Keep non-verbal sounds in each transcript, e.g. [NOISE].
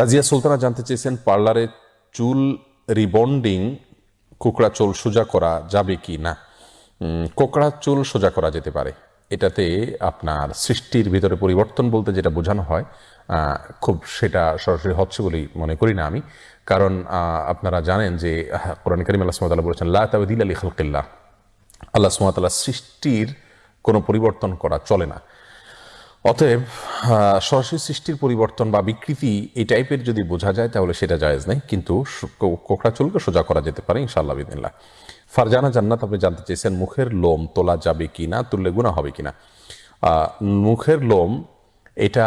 রাজিয়া সুলতানা জানতে চেয়েছেন, পার্লারে চুল রিবন্ডিং, কোকড়া চুল সোজা করা যাবে কি না? কোকড়া চুল সোজা করা যেতে পারে। এটাতে আপনার সৃষ্টির ভিতরে পরিবর্তন বলতে যেটা বোঝানো হয় খুব সেটা সরাসরি হচ্ছে বলেই মনে করি না আমি। কারণ আপনারা জানেন যে কোরআন করিম আল্লাহ সুমতাল্লাহ বলেছেন, লা তাবদিল আলী খালকিল্লাহ। আল্লাহ সুমতাল্লাহ সৃষ্টির কোনো পরিবর্তন করা চলে না। অতএব সরাসরি সৃষ্টির পরিবর্তন বা বিকৃতি এই টাইপের যদি বোঝা যায়, তাহলে সেটা জায়েজ নেই। কিন্তু কোকড়া চুলকে সোজা করা যেতে পারে, ইনশাআল্লাহ বিদিল্লা ফারজানা জান্নাত, আপনি জানতে চেয়েছেন, মুখের লোম তোলা যাবে কি না তুললে গুণা হবে কি না মুখের লোম, এটা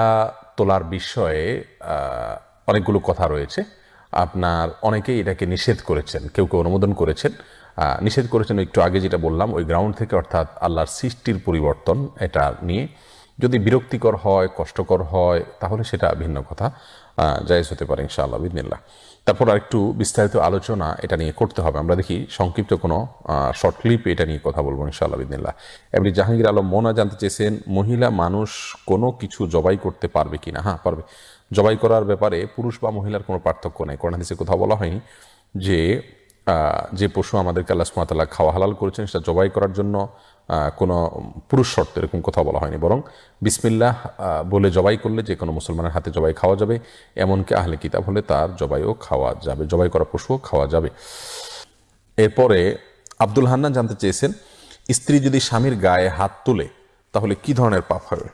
তোলার বিষয়ে অনেকগুলো কথা রয়েছে। আপনার অনেকেই এটাকে নিষেধ করেছেন, কেউ কেউ অনুমোদন করেছেন। নিষেধ করেছেন, একটু আগে যেটা বললাম, ওই গ্রাউন্ড থেকে অর্থাৎ আল্লাহর সৃষ্টির পরিবর্তন এটা নিয়ে। বিরক্তিকর হয়, কষ্টকর হয়, তাহলে সেটা ভিন্ন কথা। জায়েজ হতে পারে ইনশাআল্লাহ বিদিনিল্লাহ তারপর আরেকটু বিস্তারিত আলোচনা এটা নিয়ে করতে হবে। আমরা দেখি সংক্ষিপ্ত কোনো শর্ট ক্লিপ এটা নিয়ে কথা বলব ইনশাআল্লাহ বিদিনিল্লাহ এমনি জাহাঙ্গীর আলম, মোনা জানতে চেয়েছেন, মহিলা মানুষ কোনো কিছু জবাই করতে পারবে কি না হ্যাঁ পারবে। জবাই করার ব্যাপারে পুরুষ বা মহিলার কোনো পার্থক্য নেই। কোরআন হাদিসে কোথাও বলা হয়নি যে যে পশু আমাদেরকে আল্লাহ সুমাতাল্লাহ খাওয়া হালাল করেছেন, সেটা জবাই করার জন্য কোনো পুরুষ শর্ত এরকম কথা বলা হয়নি। বরং বিসমিল্লাহ বলে জবাই করলে যে কোনো মুসলমানের হাতে জবাই খাওয়া যাবে, এমনকি আহলে কিতাব হলে তার জবাইও খাওয়া যাবে, জবাই করা পশুও খাওয়া যাবে। এরপরে আব্দুল হান্নান জানতে চেয়েছেন, স্ত্রী যদি স্বামীর গায়ে হাত তোলে, তাহলে কি ধরনের পাপ হবে?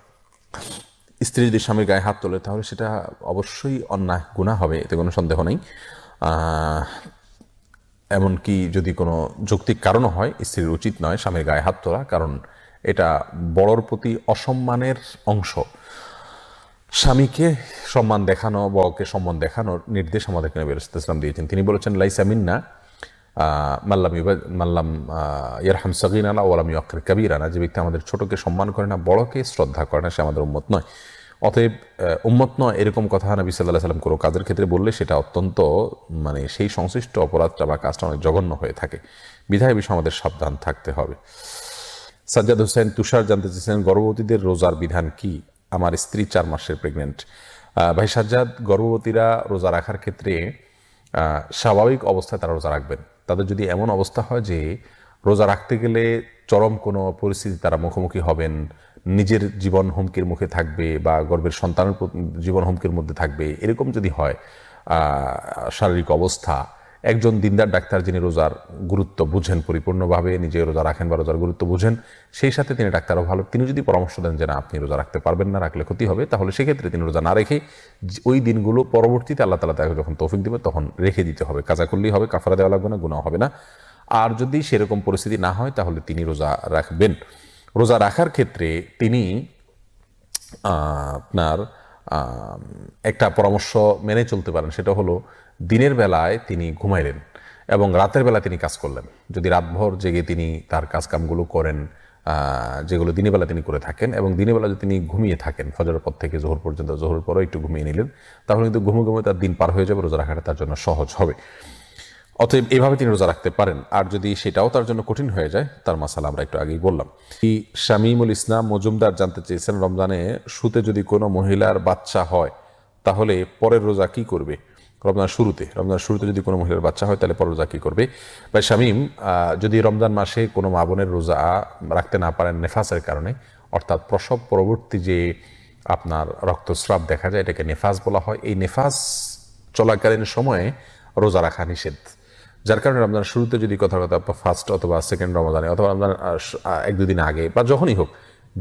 স্ত্রী যদি স্বামীর গায়ে হাত তোলে, তাহলে সেটা অবশ্যই অন্যায় গুণা হবে, এতে কোনো সন্দেহ নেই। এমনকি যদি কোনো যৌক্তিক কারণও হয়, স্ত্রীর উচিত নয় স্বামীর গায়ে হাত তোলা, কারণ এটা বড়র প্রতি অসম্মানের অংশ। স্বামীকে সম্মান দেখানো বড়কে সম্মান দেখানোর নির্দেশ আমাদের নবী ইসলাম দিয়েছেন। তিনি বলেছেন, লাইসা মিন্না মাল্লাম মাল্লাম ইয়ারহাম সগিনালা ওলাম ইয়কের কাবিরানা। যে ব্যক্তি আমাদের ছোটকে সম্মান করে না, বড়কে শ্রদ্ধা করে না, সে আমাদের উম্মত নয়। অতএব উম্মত নয় এরকম কথা নবী সাল্লাহ সাল্লাম কোনো কাজের ক্ষেত্রে বললে সেটা অত্যন্ত মানে সেই সংশ্লিষ্ট অপরাধটা বা কাজটা অনেক জঘন্য হয়ে থাকে। বিধায় বিষয়ে আমাদের সাবধান থাকতে হবে। সাজ্জাদ হোসেন তুষার জানতে চেয়েছেন গর্ভবতীদের রোজার বিধান কি? আমার স্ত্রী চার মাসের প্রেগনেন্ট ভাই সাজ্জাদ, গর্ভবতীরা রোজা রাখার ক্ষেত্রে স্বাভাবিক অবস্থায় তারা রোজা রাখবেন। তাদের যদি এমন অবস্থা হয় যে, রোজা রাখতে গেলে চরম কোনো পরিস্থিতি তারা মুখোমুখি হবেন নিজের জীবন হুমকির মুখে থাকবে বা গর্বের সন্তানের জীবন হুমকির মধ্যে থাকবে, এরকম যদি হয় শারীরিক অবস্থা, একজন দিনদার ডাক্তার যিনি রোজার গুরুত্ব বুঝেন, পরিপূর্ণভাবে নিজে রোজা রাখেন বা রোজার গুরুত্ব বুঝেন, সেই সাথে তিনি ডাক্তারও ভালো, তিনি যদি পরামর্শ দেন যে না, আপনি রোজা রাখতে পারবেন না, রাখলে ক্ষতি হবে, তাহলে সেক্ষেত্রে তিনি রোজা না রেখে ওই দিনগুলো পরবর্তীতে আল্লাহ তালা তাকে যখন তৌফিক দেবে তখন রেখে দিতে হবে। কাজা করলেই হবে, কাফারা দেওয়া লাগবে না গুণা হবে না। আর যদি সেরকম পরিস্থিতি না হয়, তাহলে তিনি রোজা রাখবেন। রোজা রাখার ক্ষেত্রে তিনি আপনার একটা পরামর্শ মেনে চলতে পারেন। সেটা হলো, দিনের বেলায় তিনি ঘুমাইলেন এবং রাতের বেলা তিনি কাজ করলেন। যদি রাতভর জেগে তিনি তার কাজকামগুলো করেন যেগুলো দিনের বেলা তিনি করে থাকেন এবং দিনের বেলা যদি তিনি ঘুমিয়ে থাকেন, ফজরের পর থেকে জোহর পর্যন্ত জোহর পরও একটু ঘুমিয়ে নিলেন, তাহলে কিন্তু ঘুমে ঘুমে তার দিন পার হয়ে যাবে, রোজা রাখাটা তার জন্য সহজ হবে। অতএব এভাবে তিনি রোজা রাখতে পারেন। আর যদি সেটাও তার জন্য কঠিন হয়ে যায়, তার মাসালা আমরা একটু আগেই বললাম। কি শামীমুল ইসলাম মজুমদার জানতে চেয়েছেন রমজানে, শুতে যদি কোনো মহিলার বাচ্চা হয়, তাহলে পরের রোজা কি করবে? রমজান শুরুতে রমজান শুরুতে যদি কোনো মহিলার বাচ্চা হয়, তাহলে পরের রোজা কী করবে? বা শামীম যদি রমজান মাসে কোনো মা বোনের রোজা রাখতে না পারেন নেফাসের কারণে, অর্থাৎ প্রসব পরবর্তী যে আপনার রক্তস্রাব দেখা যায়, এটাকে নেফাস বলা হয়। এই নেফাস চলাকালীন সময়ে রোজা রাখা নিষেধ। যার কারণে রমজান শুরুতে যদি কথা কথা ফার্স্ট অথবা সেকেন্ড রমজানে অথবা রমজান এক দুদিন আগে বা যখনই হোক,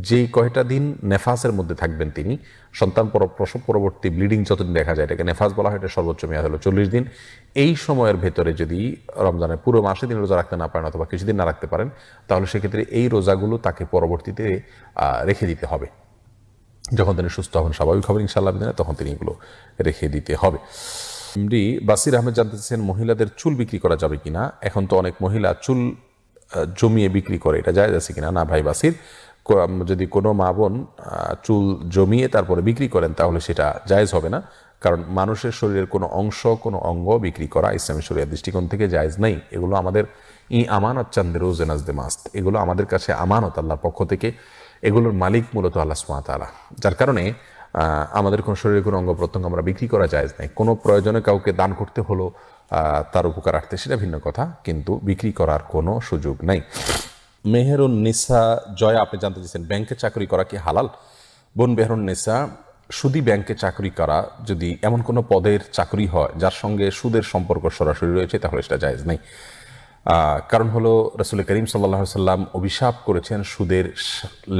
যেই কয়টা দিন নেফাসের মধ্যে থাকবেন তিনি, সন্তান পর প্রসব পরবর্তী ব্লিডিং যতদিন দেখা যায়, এটাকে নেফাস বলা হয়, এটা সর্বোচ্চ মেয়াদ হলো চল্লিশ দিন। এই সময়ের ভেতরে যদি রমজানের পুরো মাসে তিনি রোজা রাখতে না পারেন অথবা কিছুদিন না রাখতে পারেন, তাহলে সেক্ষেত্রে এই রোজাগুলো তাকে পরবর্তীতে রেখে দিতে হবে। যখন তিনি সুস্থ হবেন স্বাভাবিক হবেন ইনশাআল্লাহ তখন তিনি এগুলো রেখে দিতে হবে। এমডি বাসির আহমেদ জানতে মহিলাদের চুল বিক্রি করা যাবে কিনা? এখন তো অনেক মহিলা চুল জমিয়ে বিক্রি করে। এটা যায় আছে কিনা? না ভাই বাসির। যদি কোনো মা বোন চুল জমিয়ে তারপরে বিক্রি করেন, তাহলে সেটা জায়েজ হবে না। কারণ মানুষের শরীরের কোনো অংশ, কোনো অঙ্গ বিক্রি করা ইসলামী শরীরের দৃষ্টিকোণ থেকে জায়েজ নেই। এগুলো আমাদের ই আমানত চান্দের রোজেনাজদে মাস্ত। এগুলো আমাদের কাছে আমানত আল্লাহর পক্ষ থেকে। এগুলোর মালিক মূলত আল্লাহ সুমাতালা যার কারণে আমাদের কোনো শরীরের কোনো অঙ্গ প্রত্যঙ্গ আমরা বিক্রি করা যায় নাই। কোনো প্রয়োজনে কাউকে দান করতে হলো তার উপকারার্থে সেটা ভিন্ন কথা, কিন্তু বিক্রি করার কোনো সুযোগ নাই। মেহেরুন নিসা জয়া, আপনি জানতে চাইছেন ব্যাংকে চাকরি করা কি হালাল? বোন মেহেরুন নিসা সুদি ব্যাংকে চাকরি করা যদি এমন কোনো পদের চাকরি হয়, যার সঙ্গে সুদের সম্পর্ক সরাসরি রয়েছে, তাহলে সেটা জায়েজ নেই। কারণ হলো রসুল করিম সাল্লাহ সাল্লাম অভিশাপ করেছেন সুদের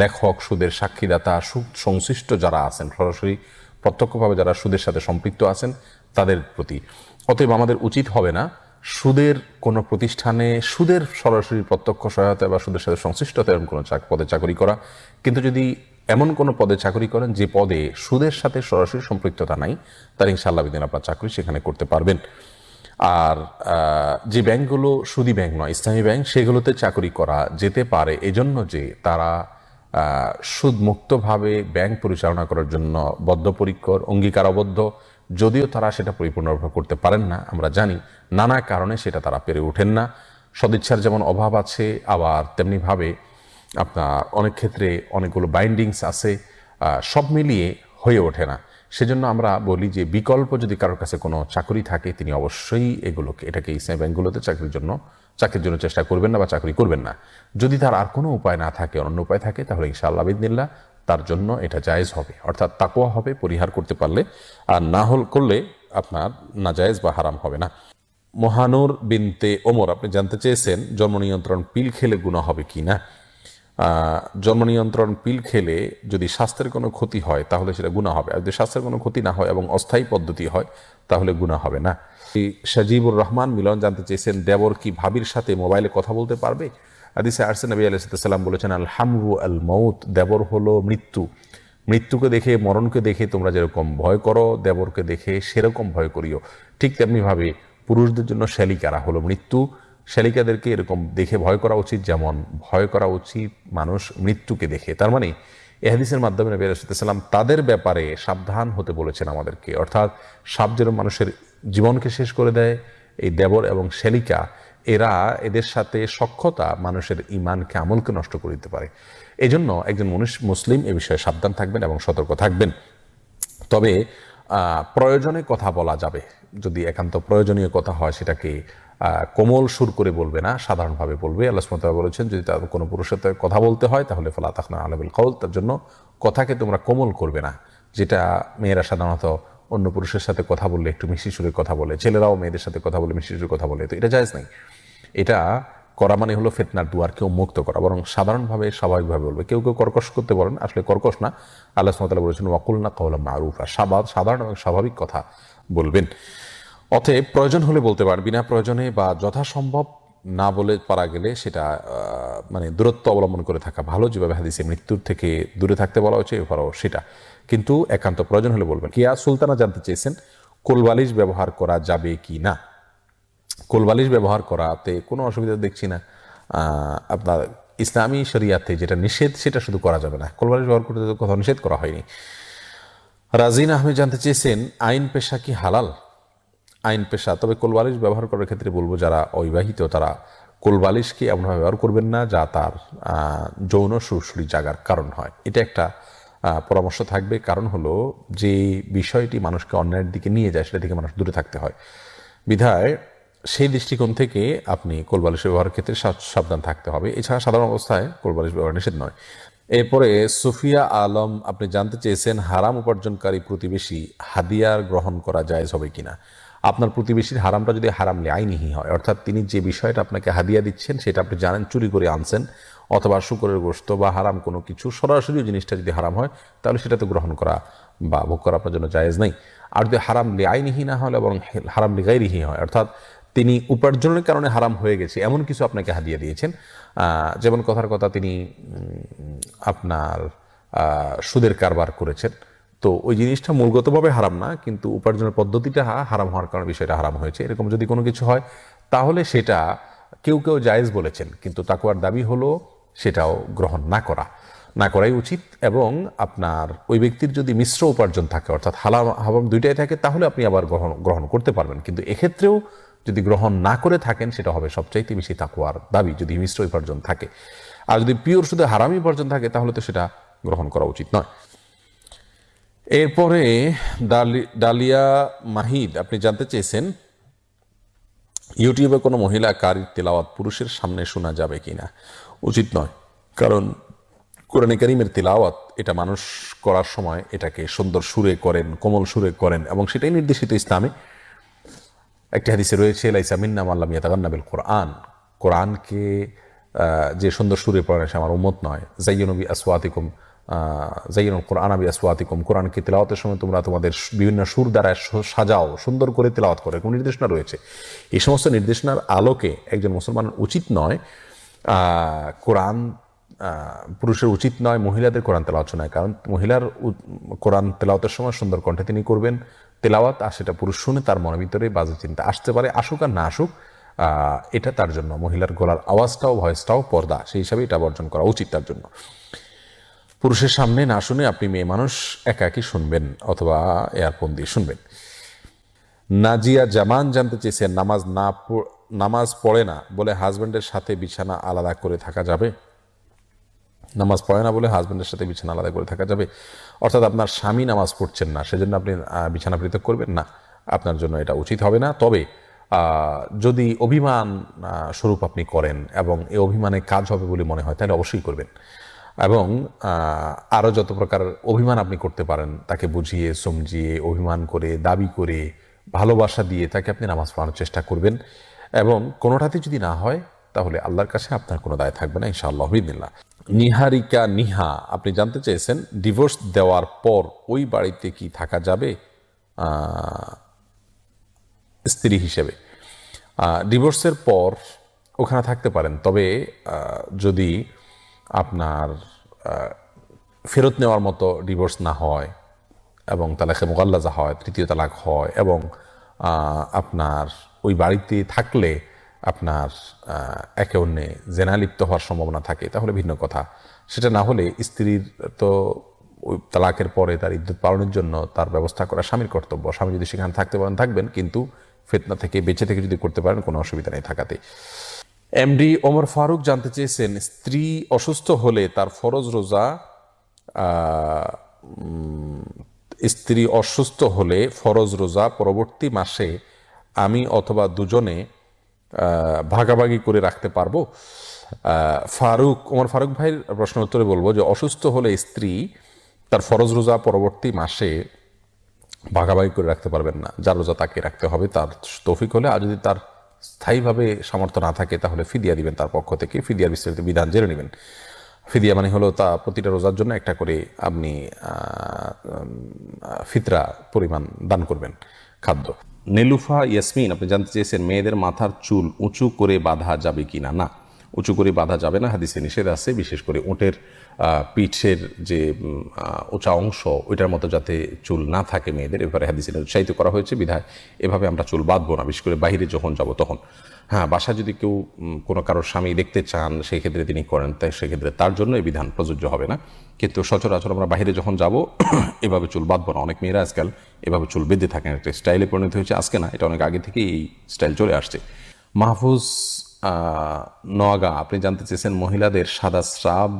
লেখক, সুদের সাক্ষীদাতা সুদ সংশ্লিষ্ট যারা আছেন, সরাসরি প্রত্যক্ষভাবে যারা সুদের সাথে সম্পৃক্ত আছেন, তাদের প্রতি। অতএব আমাদের উচিত হবে না সুদের কোনো প্রতিষ্ঠানে সুদের সরাসরি প্রত্যক্ষ সহায়তা বা সুদের সাথে সংশ্লিষ্টতা এরকম কোনো পদে চাকরি করা। কিন্তু যদি এমন কোনো পদে চাকরি করেন যে পদে সুদের সাথে সরাসরি সম্পৃক্ততা নাই তার ইনশাআল্লাহ বিদিন আপনার চাকরি সেখানে করতে পারবেন। আর যে ব্যাংকগুলো সুদি ব্যাংক নয়, ইসলামী ব্যাংক, সেগুলোতে চাকরি করা যেতে পারে। এজন্য যে তারা সুদমুক্তভাবে ব্যাংক পরিচালনা করার জন্য বদ্ধপরিকর, অঙ্গীকারবদ্ধ, যদিও তারা সেটা পরিপূর্ণভাবে করতে পারেন না, আমরা জানি। নানা কারণে সেটা তারা পেরে ওঠেন না। সদিচ্ছার যেমন অভাব আছে, আবার তেমনিভাবে আপনার অনেক ক্ষেত্রে অনেকগুলো বাইন্ডিংস আছে সব মিলিয়ে হয়ে ওঠে না। সেজন্য আমরা বলি যে বিকল্প যদি কারোর কাছে কোনো চাকরি থাকে, তিনি অবশ্যই এগুলোকে, এটাকে ইসলামী ব্যাংকগুলোতে চাকরির জন্য চাকরির জন্য চেষ্টা করবেন না বা চাকরি করবেন না। যদি তার আর কোনো উপায় না থাকে অন্য উপায় থাকে, তাহলে ইনশাআল্লাহ বিদিনিল্লাহ তার জন্য এটা জায়েজ হবে। অর্থাৎ তাকোয়া হবে, পরিহার করতে পারলে, আর না হল করলে আপনার না জায়েজ বা হারাম হবে না। মহানুর বিনতে ওমর, আপনি জানতে চেয়েছেন জন্ম নিয়ন্ত্রণ পিল খেলে গুণা হবে কি না জন্ম নিয়ন্ত্রণ পিল খেলে যদি স্বাস্থ্যের কোনো ক্ষতি হয়, তাহলে সেটা গুণা হবে। আর যদি স্বাস্থ্যের কোনো ক্ষতি না হয় এবং অস্থায়ী পদ্ধতি হয়, তাহলে গুণা হবে না। সাজিবুর রহমান মিলন জানতে চেয়েছেন, দেবর কি ভাবির সাথে মোবাইলে কথা বলতে পারবে? আদিসে আরসে নবী আলাইসাল্লাম বলেছেন আল হামরু আল মৌত দেবর হলো মৃত্যু। মৃত্যুকে দেখে, মরণকে দেখে তোমরা যেরকম ভয় করো, দেবরকে দেখে সেরকম ভয় করিও। ঠিক তেমনিভাবে পুরুষদের জন্য শ্যালিকারা হলো মৃত্যু? শ্যালিকাদেরকে এরকম দেখে ভয় করা উচিত, যেমন ভয় করা উচিত মানুষ মৃত্যুকে দেখে। তার মানে এহাদিসের মাধ্যমে নবী সাল্লাম তাদের ব্যাপারে সাবধান হতে বলেছেন আমাদেরকে। অর্থাৎ সাপ যেরকম মানুষের জীবনকে শেষ করে দেয়, এই দেবর এবং শ্যালিকা এরা এদের সাথে সক্ষতা মানুষের ইমানকে আমলকে নষ্ট করে দিতে পারে। এজন্য একজন মনুষ মুসলিম এ বিষয়ে সাবধান থাকবেন এবং সতর্ক থাকবেন। তবে প্রয়োজনে কথা বলা যাবে। যদি একান্ত প্রয়োজনীয় কথা হয় সেটাকে কোমল সুর করে বলবে না, সাধারণভাবে বলবে। আল্লাহ সুমতাল বলেছেন, যদি তার কোনো পুরুষের সাথে কথা বলতে হয়, তাহলে ফলা তাকনা আলবিল কৌল তার জন্য কথাকে তোমরা কোমল করবে না। যেটা মেয়েরা সাধারণত অন্য পুরুষের সাথে কথা বললে একটু মিষ্টি সুরে কথা বলে, ছেলেরাও মেয়েদের সাথে কথা বলে মিষ্টি সুরে কথা বলে, তো এটা জায়েজ নাই। এটা করা মানে হলো ফেতনার দুয়ার কেউ মুক্ত করা, বরং সাধারণভাবে, স্বাভাবিকভাবে বলবে। কেউ কেউ কর্কশ করতে পারেন আসলে কর্কশ না। আল্লাহ সুমতাল্লাহ বলেছেন ওয়াকুল না কৌলা মারুফা সাধারণ এবং স্বাভাবিক কথা বলবেন। অতএব প্রয়োজন হলে বলতে পারেন বিনা প্রয়োজনে বা যথাসম্ভব না বলে পারা গেলে সেটা মানে দূরত্ব অবলম্বন করে থাকা ভালো। যেভাবে হাদিসে মৃত্যুর থেকে দূরে থাকতে বলা হয়েছে এবারও সেটা। কিন্তু একান্ত প্রয়োজন হলে বলবেন। কিয়া সুলতানা জানতে চেয়েছেন, কোলবালিশ ব্যবহার করা যাবে কি না? কোলবালিশ ব্যবহার করাতে কোনো অসুবিধা দেখছি না। আপনার ইসলামী শরিয়াতে যেটা নিষেধ, সেটা শুধু করা যাবে না। কোলবালিশ ব্যবহার করতে কোথাও নিষেধ করা হয়নি। রাজিন আহমেদ জানতে চেয়েছেন, আইন পেশা কি হালাল? আইন পেশা। তবে কোলবালিশ ব্যবহার করার ক্ষেত্রে বলব যারা অবিবাহিত, তারা কোলবালিশকে এমনভাবে ব্যবহার করবেন না যা তার যৌন সুরসুরি জাগার কারণ হয়। এটা একটা পরামর্শ থাকবে। কারণ হলো যে বিষয়টি মানুষকে অন্যায়ের দিকে নিয়ে যায়, সেটা থেকে মানুষ দূরে থাকতে হয়। বিধায় সেই দৃষ্টিকোণ থেকে আপনি কোলবালিশ ব্যবহারের ক্ষেত্রে সাবধান থাকতে হবে। এছাড়া সাধারণ অবস্থায় কোলবালিশ ব্যবহার নিষেধ নয়। এরপরে সুফিয়া আলম, আপনি জানতে চেয়েছেন হারাম উপার্জনকারী প্রতিবেশী হাদিয়ার গ্রহণ করা জায়েজ হবে কিনা? আপনার প্রতিবেশীর হারামটা যদি হারাম আইনিহি হয়, অর্থাৎ তিনি যে বিষয়টা আপনাকে হাদিয়া দিচ্ছেন, সেটা আপনি জানেন, চুরি করে আনছেন, অথবা শুকরের গোস্ত বা হারাম কোনো কিছু, সরাসরি জিনিসটা যদি হারাম হয়, তাহলে সেটা তো গ্রহণ করা বা ভোগ করা আপনার জন্য জায়েজ নেই। আর যদি হারাম আইনিহি না হলে এবং হারাম লিগাইরিহি হয়, অর্থাৎ তিনি উপার্জনের কারণে হারাম হয়ে গেছে, এমন কিছু আপনাকে হাদিয়া দিয়েছেন। যেমন কথার কথা তিনি আপনার সুদের কারবার করেছেন। তো ওই জিনিসটা মূলগতভাবে হারাম না, কিন্তু উপার্জনের পদ্ধতিটা হারাম হওয়ার কারণে বিষয়টা হারাম হয়েছে। এরকম যদি কোনো কিছু হয়, তাহলে সেটা কেউ কেউ জায়েজ বলেছেন, কিন্তু তাকুয়ার দাবি হলো সেটাও গ্রহণ না করা। না করাই উচিত এবং আপনার ওই ব্যক্তির যদি মিশ্র উপার্জন থাকে, অর্থাৎ হালাম হাবাম দুইটাই থাকে, তাহলে আপনি আবার গ্রহণ গ্রহণ করতে পারবেন। কিন্তু এক্ষেত্রেও যদি গ্রহণ না করে থাকেন, সেটা হবে সবচাইতে বেশি তাকুয়ার দাবি, যদি মিশ্র উপার্জন থাকে। আর যদি পিওর শুধু হারামি উপার্জন থাকে, তাহলে তো সেটা গ্রহণ করা উচিত নয়। এরপরে ডালি- ডালিয়া মাহিদ, আপনি জানতে চেয়েছেন, ইউটিউবে কোনো মহিলা কারির তেলাওয়াত পুরুষের সামনে শোনা যাবে কিনা? উচিত নয়, কারণ কোরআনে কারিমের তেলাওয়াত, এটা মানুষ করার সময় এটাকে সুন্দর সুরে করেন, কোমল সুরে করেন, এবং সেটাই নির্দেশিত ইসলামে। একটি হাদিসে রয়েছে, লাইসা মিন্না মাল্লাম ইয়াতাগান্নাবিল কোরআন। কোরআনকে যে সুন্দর সুরে পড়ে সে আমার উম্মত নয়। জাইয়নবী আসওয়াতিকুম জাইয়নুল কোরআন আবি আসওয়াতিকুম। কোরআনকে তেলাওয়াতের সময় তোমরা তোমাদের বিভিন্ন সুর দ্বারা সাজাও, সুন্দর করে তেলাওয়াত করে, কোনো নির্দেশনা রয়েছে। এই সমস্ত নির্দেশনার আলোকে একজন মুসলমানের উচিত নয় কোরআন পুরুষের উচিত নয়, মহিলাদের কোরআন তেলাওয়াত শোনায়। কারণ মহিলার কোরআন তেলাওয়াতের সময় সুন্দর কণ্ঠে তিনি করবেন, তেলাওয়াত, আর সেটা পুরুষ শুনে তার মনের ভিতরে বাজে চিন্তা আসতে পারে, আসুক আর না আসুক এটা তার জন্য। মহিলার গলার আওয়াজটাও, ভয়েসটাও পর্দা, সেই হিসাবে এটা বর্জন করা উচিত তার জন্য। পুরুষের সামনে না শুনে আপনি মেয়ে মানুষ একাকি শুনবেন অথবা এয়ারফোন দিয়ে শুনবেন। নাজিয়া জামান জানতে চেয়েছেন, নামাজ না নামাজ পড়ে না বলে হাজব্যান্ডের সাথে বিছানা আলাদা করে থাকা যাবে? নামাজ পড়ে না বলে হাজব্যান্ডের সাথে বিছানা আলাদা করে থাকা যাবে? অর্থাৎ আপনার স্বামী নামাজ পড়ছেন না, সেজন্য আপনি বিছানা পৃথক করবেন? না, আপনার জন্য এটা উচিত হবে না। তবে যদি অভিমান স্বরূপ আপনি করেন এবং এই অভিমানে কাজ হবে বলে মনে হয়, তাহলে অবশ্যই করবেন। এবং আরও যত প্রকার অভিমান আপনি করতে পারেন, তাকে বুঝিয়ে, সমঝিয়ে, অভিমান করে, দাবি করে, ভালোবাসা দিয়ে তাকে আপনি নামাজ পড়ানোর চেষ্টা করবেন। এবং কোনোটাতে যদি না হয়, তাহলে আল্লাহর কাছে আপনার কোনো দায় থাকবে না, ইনশাআল্লাহ বিদিল্লা নিহারিকা নিহা, আপনি জানতে চেয়েছেন ডিভোর্স দেওয়ার পর ওই বাড়িতে কি থাকা যাবে? স্ত্রী হিসেবে। ডিভোর্সের পর ওখানে থাকতে পারেন। তবে যদি আপনার ফেরত নেওয়ার মতো ডিভোর্স না হয় এবং তালাকে মোগাল্লাজা হয়, তৃতীয় তালাক হয় এবং আপনার ওই বাড়িতে থাকলে আপনার একে অন্যে জেনা লিপ্ত হওয়ার সম্ভাবনা থাকে, তাহলে ভিন্ন কথা। সেটা না হলে স্ত্রীর তো ওই তালাকের পরে তার ইদ্যুৎ পালনের জন্য তার ব্যবস্থা করা স্বামীর কর্তব্য। স্বামী যদি সেখানে থাকতে পারেন, থাকবেন, কিন্তু ফেতনা থেকে বেঁচে থেকে যদি করতে পারেন, কোনো অসুবিধা নেই থাকাতে। এমডি ওমর ফারুক জানতে চেয়েছেন, স্ত্রী অসুস্থ হলে তার ফরজ রোজা স্ত্রী অসুস্থ হলে ফরজ রোজা পরবর্তী মাসে আমি অথবা দুজনে ভাগাভাগি করে রাখতে পারব? ফারুক, ওমর ফারুক ভাইয়ের প্রশ্ন উত্তরে বলব যে, অসুস্থ হলে স্ত্রী তার ফরজ রোজা পরবর্তী মাসে ভাগাভাগি করে রাখতে পারবেন না। যার রোজা তাকে রাখতে হবে, তার তৌফিক হলে। আর যদি তার স্থায়ীভাবে সামর্থ্য না থাকে, তাহলে ফিদিয়া দিবেন তার পক্ষ থেকে। ফিদিয়ার বিস্তারিত বিধান জেনে নেবেন। ফিদিয়া মানে হলো তা প্রতিটা রোজার জন্য একটা করে আপনি ফিতরা পরিমাণ দান করবেন খাদ্য। নেলুফা, ইয়াসমিন, আপনি জানতে চেয়েছেন, মেয়েদের মাথার চুল উঁচু করে বাঁধা যাবে কি না না। উঁচু করে বাঁধা যাবে না হাদিসে নিষেধ আছে বিশেষ করে আহ, পিঠের যে উঁচা অংশ ওইটার মতো যাতে চুল না থাকে মেয়েদের এবারে হাদিসে উৎসাহিত করা হয়েছে বিধায় এভাবে আমরা চুল বাঁধবো না বিশেষ করে বাইরে যখন যাব তখন। হ্যাঁ বাসা যদি কেউ কোনো কারোর স্বামী দেখতে চান সেই ক্ষেত্রে তিনি করেন তাই সেক্ষেত্রে তার জন্য এই বিধান প্রযোজ্য হবে না। কিন্তু সচরাচর আমরা বাইরে যখন যাব [COUGHS] এভাবে চুল বাঁধবো না। অনেক মেয়েরা আজকাল এভাবে চুল বেঁধে থাকেন একটা স্টাইলে পরিণত হয়েছে আজকে না এটা অনেক আগে থেকেই এই স্টাইল চলে আসছে। মাহফুজ নোয়াগা, আপনি জানতে চেয়েছেন মহিলাদের সাদা স্রাব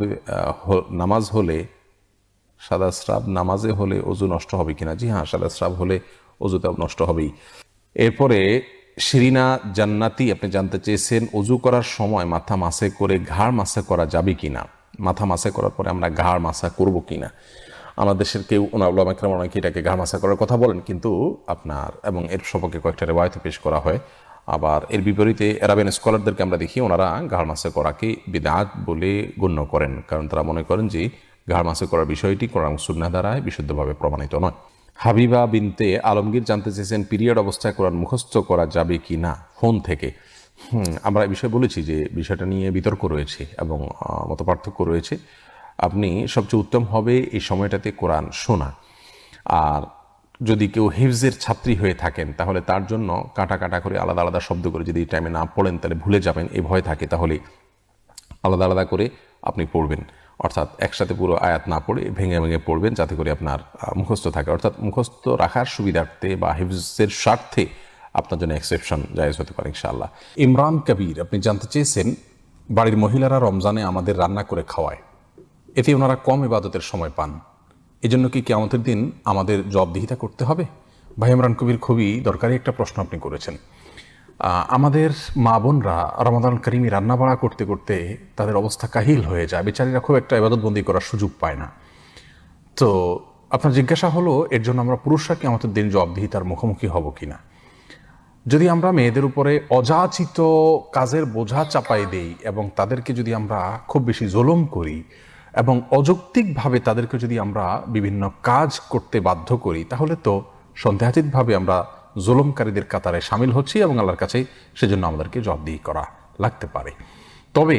নামাজ হলে, সাদা স্রাব নামাজে হলে অজু নষ্ট হবে কিনা? জি হ্যাঁ সাদা স্রাব হলে অজুটা নষ্ট হবেই। এরপরে শিরিনা জান্নাতি, আপনি জানতে চেয়েছেন অজু করার সময় মাথা মাসে করে ঘাড় মাসা করা যাবে কিনা? মাথা মাসা করার পরে আমরা ঘাড় মাসা করব কিনা? আমাদের দেশের কেউ ওনাউলামাকরাম অনেকে এটাকে ঘাড় মাসা করার কথা বলেন? কিন্তু আপনার এবং এর সম্পর্কে কয়েকটা রেওয়ায়ত পেশ করা হয়। আবার এর বিপরীতে এরাবেন স্কলারদেরকে আমরা দেখি, ওনারা ঘাড় মাসে করাকে বিদাত বলে গণ্য করেন। কারণ তারা মনে করেন যে ঘাড় মাসে করার বিষয়টি কোরআন সুন্না দ্বারায় বিশুদ্ধভাবে প্রমাণিত নয়। হাবিবা বিনতে আলমগীর জানতে চেয়েছেন, পিরিয়ড অবস্থায় কোরআন মুখস্থ করা যাবে কি না ফোন থেকে? আমরা এই বিষয়ে বলেছি যে বিষয়টা নিয়ে বিতর্ক রয়েছে এবং মত পার্থক্য রয়েছে। আপনি সবচেয়ে উত্তম হবে এই সময়টাতে কোরআন শোনা। আর যদি কেউ হিফজের ছাত্রী হয়ে থাকেন, তাহলে তার জন্য কাটা কাটা করে আলাদা আলাদা শব্দ করে যদি এই টাইমে না পড়েন, তাহলে ভুলে যাবেন এই ভয় থাকে, তাহলে আলাদা আলাদা করে আপনি পড়বেন। অর্থাৎ একসাথে পুরো আয়াত না পড়ে, ভেঙে ভেঙে পড়বেন, যাতে করে আপনার মুখস্থ থাকে। অর্থাৎ মুখস্থ রাখার সুবিধার্থে বা হিফজের স্বার্থে আপনার জন্য এক্সেপশন জায়েজ হতে পারে, ইনশাআল্লাহ। ইমরান কবির, আপনি জানতে চেয়েছেন, বাড়ির মহিলারা রমজানে আমাদের রান্না করে খাওয়ায়। এতে ওনারা কম ইবাদতের সময় পান। এজন্য কি কেমতের দিন আমাদের জবাবদিহিতা করতে হবে? ভাই ইমরান কবির, খুবই দরকারি একটা প্রশ্ন আপনি করেছেন। আমাদের মা বোনরা রমাদান করিমি রান্নাবাড়া করতে করতে তাদের অবস্থা কাহিল হয়ে যায়। বেচারীরা খুব একটা ইবাদতবন্দি করার সুযোগ পায় না। তো আপনার জিজ্ঞাসা হলো, এর জন্য আমরা পুরুষরা কি আমাদের দিন জবাবদিহিতার মুখোমুখি হব কি না যদি আমরা মেয়েদের উপরে অযাচিত কাজের বোঝা চাপাই দেই এবং তাদেরকে যদি আমরা খুব বেশি জুলুম করি এবং অযৌক্তিকভাবে তাদেরকে যদি আমরা বিভিন্ন কাজ করতে বাধ্য করি, তাহলে তো সন্দেহাতীতভাবে আমরা জুলুমকারীদের কাতারে সামিল হচ্ছি এবং আল্লাহর কাছে সেজন্য আমাদেরকে জবাবদিহি করা লাগতে পারে। তবে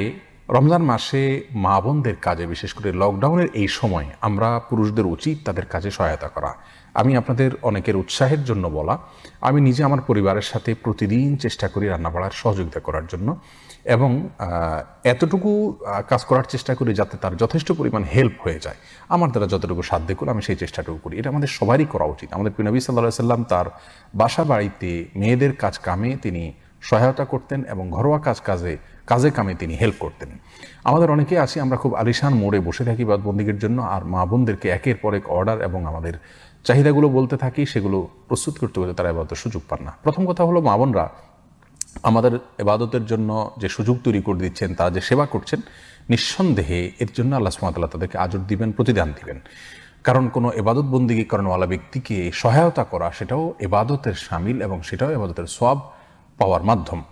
রমজান মাসে মা বোনদের কাজে, বিশেষ করে লকডাউনের এই সময়, আমরা পুরুষদের উচিত তাদের কাজে সহায়তা করা। আমি আপনাদের অনেকের উৎসাহের জন্য বলা, আমি নিজে আমার পরিবারের সাথে প্রতিদিন চেষ্টা করি রান্নাবাড়ার সহযোগিতা করার জন্য। এবং এতটুকু কাজ করার চেষ্টা করি যাতে তার যথেষ্ট পরিমাণ হেল্প হয়ে যায়। আমার দ্বারা যতটুকু সাধ্য করে আমি সেই চেষ্টাটুকু করি। এটা আমাদের সবারই করা উচিত। আমাদের নবী সাল্লাহ সাল্লাম তার বাসা বাড়িতে মেয়েদের কাজ কামে তিনি সহায়তা করতেন এবং ঘরোয়া কাজ কাজে কাজে কামে তিনি হেল্প করতেন। আমাদের অনেকে আছি, আমরা খুব আলিশান মোড়ে বসে থাকি বাদবন্দিগের জন্য, আর মা বোনদেরকে একের পর এক অর্ডার এবং আমাদের চাহিদাগুলো বলতে থাকি, সেগুলো প্রস্তুত করতে করতে তারা এবার সুযোগ পান না। প্রথম কথা হলো মা বোনরা আমাদের এবাদতের জন্য যে সুযোগ তৈরি করে দিচ্ছেন, তারা যে সেবা করছেন, নিঃসন্দেহে এর জন্য আল্লাহ সুমাতাল্লাহ তাদেরকে আজর দিবেন, প্রতিদান দিবেন। কারণ কোনো এবাদত বন্দিগি ব্যক্তিকে সহায়তা করা, সেটাও এবাদতের সামিল এবং সেটাও এবাদতের সব পাওয়ার মাধ্যম।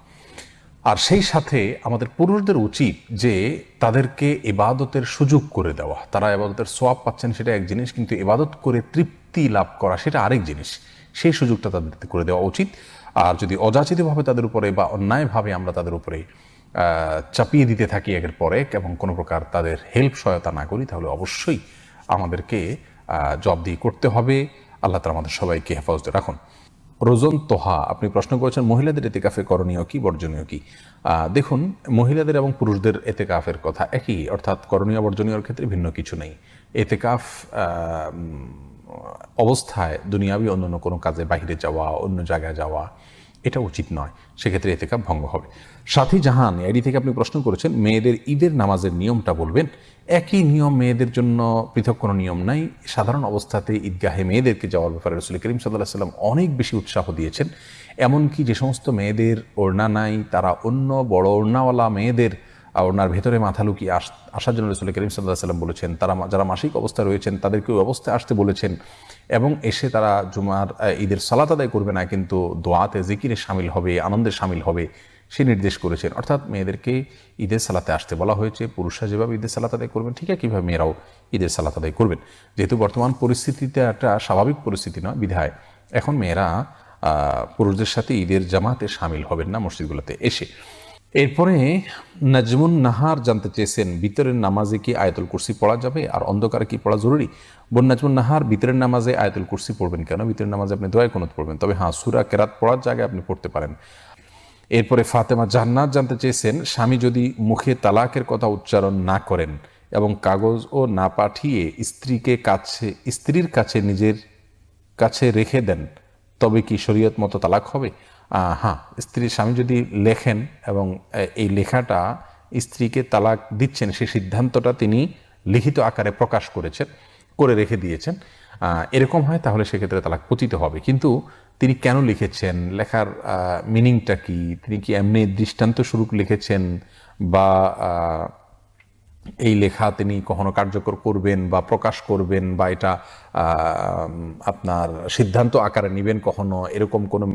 আর সেই সাথে আমাদের পুরুষদের উচিত যে তাদেরকে এবাদতের সুযোগ করে দেওয়া। তারা এবাদতের সোয়াব পাচ্ছেন, সেটা এক জিনিস, কিন্তু এবাদত করে তৃপ্তি লাভ করা, সেটা আরেক জিনিস। সেই সুযোগটা তাদেরকে করে দেওয়া উচিত। আর যদি অযাচিতভাবে তাদের উপরে বা অন্যায়ভাবে আমরা তাদের উপরে চাপিয়ে দিতে থাকি একের পর এক এবং কোনো প্রকার তাদের হেল্প সহায়তা না করি, তাহলে অবশ্যই আমাদেরকে জব দিয়ে করতে হবে। আল্লাহ তালা আমাদের সবাইকে হেফাজতে রাখুন। রোজন তোহা, আপনি প্রশ্ন করেছেন, মহিলাদের এতেকাফে করণীয় কি, বর্জনীয় কি? দেখুন, মহিলাদের এবং পুরুষদের এতেকাফের কথা একই, অর্থাৎ করণীয়, বর্জনীয়র ক্ষেত্রে ভিন্ন কিছু নেই। এতেকাফ অবস্থায় দুনিয়াবি অন্য অন্য কোনো কাজে বাইরে যাওয়া, অন্য জায়গায় যাওয়া, এটা উচিত নয়। সেক্ষেত্রে এতেকাপ ভঙ্গ হবে। সাথী জাহান আইডি থেকে আপনি প্রশ্ন করেছেন, মেয়েদের ঈদের নামাজের নিয়মটা বলবেন? একই নিয়ম মেয়েদের জন্য পৃথক কোনো নিয়ম নাই। সাধারণ অবস্থাতে ঈদগাহে মেয়েদেরকে যাওয়ার ব্যাপারে রসুল করিম সাল্লাহ সাল্লাম অনেক বেশি উৎসাহ দিয়েছেন। এমনকি যে সমস্ত মেয়েদের ওড়না নাই, তারা অন্য বড় ওড়নাওয়ালা মেয়েদের ওনার ভেতরে মাথা লুকিয়ে আস, আসার জন্য রসুল করিম সাল্লাহ সাল্লাম বলেছেন, তারা যারা মাসিক অবস্থায় রয়েছেন, তাদেরকে ওই অবস্থায় আসতে বলেছেন এবং এসে তারা জুমার ঈদের সালাত আদায় করবে না, কিন্তু দোয়াতে জিকিরে সামিল হবে, আনন্দে সামিল হবে, সে নির্দেশ করেছেন। অর্থাৎ মেয়েদেরকে ঈদের সালাতে আসতে বলা হয়েছে, পুরুষরা যেভাবে ঈদের সালাত আদায় করবেন, ঠিক কীভাবে মেয়েরাও ঈদের সালাত আদায় করবেন। যেহেতু বর্তমান পরিস্থিতিতে একটা স্বাভাবিক পরিস্থিতি নয়, বিধায় এখন মেয়েরা পুরুষদের সাথে ঈদের জামাতে সামিল হবেন না মসজিদগুলোতে এসে। এরপরে নাজমুন নাহার জানতে চেয়েছেন ভিতরের নামাজে কি আয়াতুল কুরসি পড়া যাবে? আর অন্ধকারে কি পড়া জরুরি? বোন নাজমুন নাহার ভিতরের নামাজে আয়াতুল কুরসি পড়বেন কেন? ভিতরের নামাজে আপনি দোয়ায় কোনত পড়বেন। তবে হ্যাঁ সুরা কেরাত পড়ার জায়গায় আপনি পড়তে পারেন। এরপরে ফাতেমা জান্নাত জানতে চেয়েছেন, স্বামী যদি মুখে তালাকের কথা উচ্চারণ না করেন এবং কাগজ ও না পাঠিয়ে স্ত্রীকে কাছে, স্ত্রীর কাছে নিজের কাছে রেখে দেন, তবে কি শরীয়ত মতো তালাক হবে? হ্যাঁ স্ত্রীর স্বামী যদি লেখেন এবং এই লেখাটা স্ত্রীকে তালাক দিচ্ছেন, সেই সিদ্ধান্তটা তিনি লিখিত আকারে প্রকাশ করেছেন, করে রেখে দিয়েছেন এরকম হয় তাহলে সেক্ষেত্রে তালাক পতিত হবে। কিন্তু তিনি কেন লিখেছেন? লেখার মিনিংটা কি? তিনি কি এমনি দৃষ্টান্ত স্বরূপ লিখেছেন বা এই লেখা তিনি কখনো কার্যকর করবেন বা প্রকাশ করবেন বা এটা আপনার সিদ্ধান্ত আকারে নেবেন কখনো, এরকম কোনো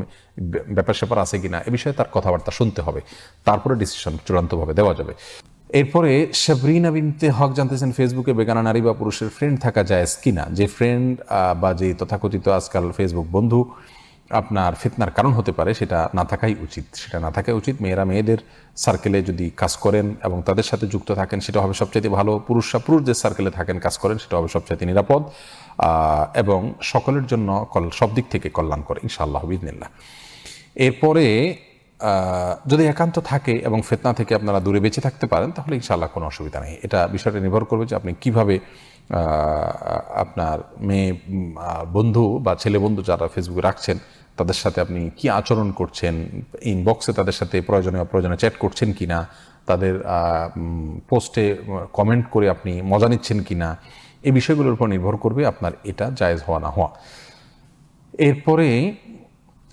ব্যাপার স্যাপার আছে কিনা, এ বিষয়ে তার কথাবার্তা শুনতে হবে। তারপরে ডিসিশন চূড়ান্তভাবে দেওয়া যাবে। এরপরে সাবরিনা বিনতে হক জানতেছেন, ফেসবুকে বেগানা নারী বা পুরুষের ফ্রেন্ড থাকা যায় কিনা? যে ফ্রেন্ড বা যে তথাকথিত আজকাল ফেসবুক বন্ধু আপনার ফিতনার কারণ হতে পারে, সেটা না থাকাই উচিত। সেটা না থাকাই উচিত। মেয়েরা মেয়েদের সার্কেলে যদি কাজ করেন এবং তাদের সাথে যুক্ত থাকেন, সেটা হবে সবচাইতে ভালো। পুরুষরা পুরুষদের সার্কেলে থাকেন, কাজ করেন, সেটা হবে সবচাইতে নিরাপদ। এবং সকলের জন্য কল, সব দিক থেকে কল্যাণ করে ইনশাআল্লাহ বিদিনিল্লাহ এরপরে যদি একান্ত থাকে এবং ফেতনা থেকে আপনারা দূরে বেঁচে থাকতে পারেন, তাহলে ইনশাআল্লাহ কোনো অসুবিধা নেই। এটা বিষয়টা নির্ভর করবে যে আপনি কীভাবে আপনার মেয়ে বন্ধু বা ছেলে বন্ধু যারা ফেসবুকে রাখছেন তাদের সাথে আপনি কি আচরণ করছেন? ইনবক্সে তাদের সাথে প্রয়োজনে অপ্রয়োজনে চ্যাট করছেন কিনা? তাদের পোস্টে কমেন্ট করে আপনি মজা নিচ্ছেন কিনা? এই বিষয়গুলোর উপর নির্ভর করবে আপনার এটা জায়েজ হওয়া না হওয়া। এরপরে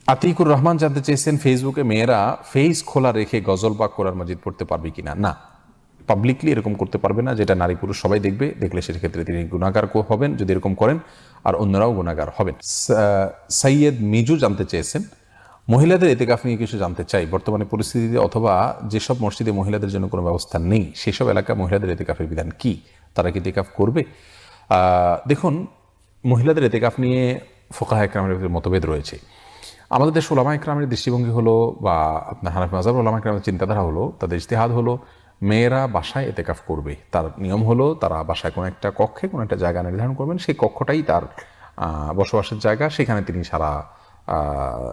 আতিকুর রহমান জানতে চেয়েছেন, ফেসবুকে মেয়েরা ফেস খোলা রেখে গজল বা কোরআন মজিদ পড়তে পারবে কিনা? না পাবলিকলি এরকম করতে পারবে না, যেটা নারী পুরুষ সবাই দেখবে। দেখলে সেক্ষেত্রে তিনি গুণাগার হবেন, যদি এরকম করেন। আর অন্যরাও গুণাগার হবেন। সা- সাইয়েদ মিজু জানতে চেয়েছেন, মহিলাদের এতেকাফ নিয়ে কিছু জানতে চাই। বর্তমানে পরিস্থিতিতে অথবা যেসব মসজিদে মহিলাদের জন্য কোনো ব্যবস্থা নেই, সেসব এলাকা মহিলাদের এতেকাফের বিধান কি? তারা কি এতেকাফ করবে? দেখুন, মহিলাদের এতেকাফ নিয়ে ফোকাহ একরামের মতভেদ রয়েছে। আমাদের দেশ ওলামা একরামের দৃষ্টিভঙ্গি হলো বা আপনার হানাফি মাজাব ওলামা একরামের চিন্তাধারা হলো, তাদের ইস্তেহাদ হলো মেয়েরা বাসায় এতেকাফ করবে। তার নিয়ম হলো, তারা বাসায় কোনো একটা কক্ষে কোনো একটা জায়গা নির্ধারণ করবেন, সেই কক্ষটাই তার বসবাসের জায়গা। সেখানে তিনি সারা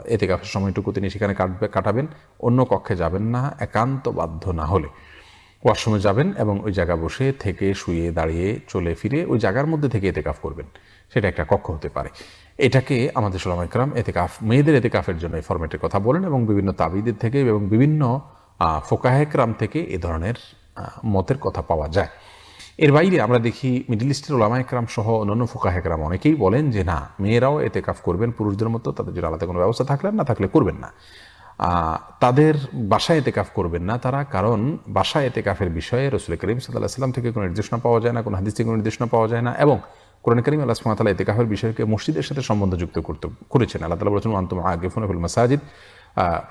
এতেকাফের সময়টুকু তিনি সেখানে কাটবে, কাটাবেন। অন্য কক্ষে যাবেন না, একান্ত বাধ্য না হলে। ওয়াশরুমে যাবেন এবং ওই জায়গা বসে থেকে শুয়ে দাঁড়িয়ে চলে ফিরে ওই জায়গার মধ্যে থেকে এতেকাফ করবেন। সেটা একটা কক্ষ হতে পারে। এটাকে আমাদের একরাম এতেকাফ, মেয়েদের এতেকাফের জন্য এই ফরম্যাটের কথা বলেন এবং বিভিন্ন তাবিদের থেকে এবং বিভিন্ন ফোকাহেকরাম থেকে এ ধরনের মতের কথা পাওয়া যায়। এর বাইরে আমরা দেখি মিডিল ইস্টের ওলামা একরাম সহ অন্যান্য ফোকাহ একরাম অনেকেই বলেন যে, না, মেয়েরাও এতে কাফ করবেন, পুরুষদের মতো তাদের জন্য আলাদা কোনো ব্যবস্থা থাকলে না থাকলে করবেন না। তাদের বাসায় এতে কাফ করবেন না তারা, কারণ বাসায় এতে কাফের বিষয়ে রসুল করিম সাল্লাহ সাল্লাম থেকে কোনো নির্দেশনা পাওয়া যায় না, কোনো হাদিস থেকে কোনো নির্দেশনা পাওয়া যায় না এবং কোরআন করিম আল্লাহ সুমাতালা এতে কাফের বিষয়কে মসজিদের সাথে সম্বন্ধযুক্ত করতে, করেছেন। আল্লাহ তালা বলেছেন আন্তম আগে ফোনফুল মাসাজিদ।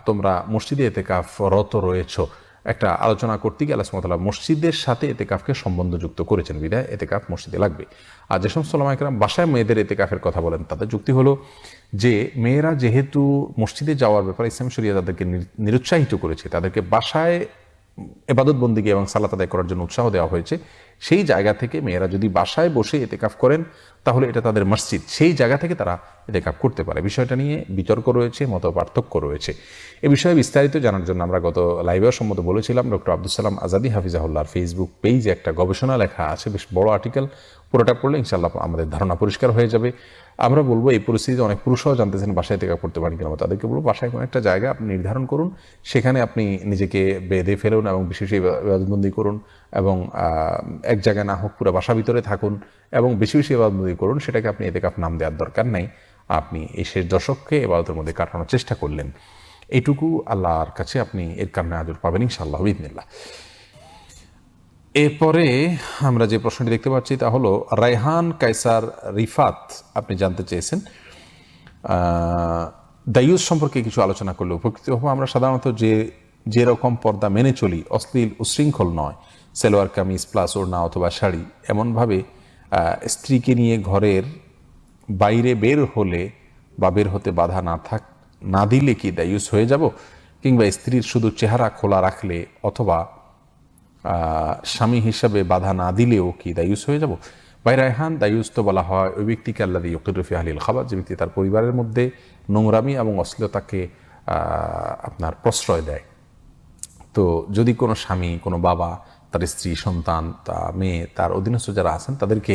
তোমরা মসজিদে এতে কাফ রত রয়েছো। একটা আলোচনা করতে গিয়ে আল্লাহ মসজিদের সাথে এতে এতেকাফকে সম্বন্ধযুক্ত করেছেন। বিদায় এতেকাফ মসজিদে লাগবে। আর যে সমস্ত লামাইকরাম বাসায় মেয়েদের এতেকাফের কথা বলেন, তাদের যুক্তি হলো যে, মেয়েরা যেহেতু মসজিদে যাওয়ার ব্যাপারে ইসলাম শরিয়া তাদেরকে নিরুৎসাহিত করেছে, তাদেরকে বাসায় এবাদত বন্দিকে এবং সালাত আদায় করার জন্য উৎসাহ দেওয়া হয়েছে সেই জায়গা থেকে মেয়েরা যদি বাসায় বসে এতেকাফ করেন, তাহলে এটা তাদের মসজিদ। সেই জায়গা থেকে তারা এতেকাফ করতে পারে। বিষয়টা নিয়ে বিতর্ক রয়েছে মত পার্থক্য রয়েছে। এ বিষয়ে বিস্তারিত জানার জন্য আমরা গত লাইভেও সম্মত বলেছিলাম, ডক্টর আব্দুল সালাম আজাদি হাফিজাহুল্লাহর ফেসবুক পেজে একটা গবেষণা লেখা আছে, বেশ বড় আর্টিকেল পুরোটা পড়লে ইনশাল্লাহ আমাদের ধারণা পরিষ্কার হয়ে যাবে। আমরা বলব এই পরিস্থিতিতে অনেক পুরুষরাও জানতেছেন বাসায় থেকে করতে পারেন কিনা, তাদেরকে বলব বাসায় কোনো একটা জায়গা আপনি নির্ধারণ করুন, সেখানে আপনি নিজেকে বেঁধে ফেলুন এবং বিশেষ ইবাদতবন্দি করুন এবং এক জায়গায় না হোক পুরো বাসা ভিতরে থাকুন এবং বেশি বেশি ইবাদতবন্দি করুন, সেটাকে আপনি এতে কাপ নাম দেওয়ার দরকার নাই। আপনি এই শেষ দশককে এবাদতের মধ্যে কাটানোর চেষ্টা করলেন। এইটুকু আল্লাহর কাছে আপনি এর কারণে আজর পাবেন ইনশাআল্লাহ বিদিনিল্লাহ এরপরে আমরা যে প্রশ্নটি দেখতে পাচ্ছি তা হলো, রায়হান কাইসার রিফাত আপনি জানতে চেয়েছেন। দায়ুস সম্পর্কে কিছু আলোচনা করলে উপকৃত হব। আমরা সাধারণত যে, যেরকম পর্দা মেনে চলি, অশ্লীল উশৃঙ্খল নয়। সেলোয়ার কামিজ প্লাস ওড়না অথবা শাড়ি। এমনভাবে স্ত্রীকে নিয়ে ঘরের বাইরে বের হলে বা বের হতে বাধা না থাক, না দিলে কি দায়ুস হয়ে যাব? কিংবা স্ত্রীর শুধু চেহারা খোলা রাখলে অথবা স্বামী হিসাবে বাধা না দিলেও কি দায়ুস হয়ে যাব? ভাই রায়হান দায়ুস তো বলা হয় ওই ব্যক্তিকে আল্লাহ ইয়কিরফি আহলিল খাবার যে ব্যক্তি তার পরিবারের মধ্যে নোংরামি এবং অশ্লীলতাকে আপনার প্রশ্রয় দেয়। তো যদি কোনো স্বামী, কোনো বাবা, তার স্ত্রী, সন্তান, তা মেয়ে, তার অধীনস্থ যারা আছেন, তাদেরকে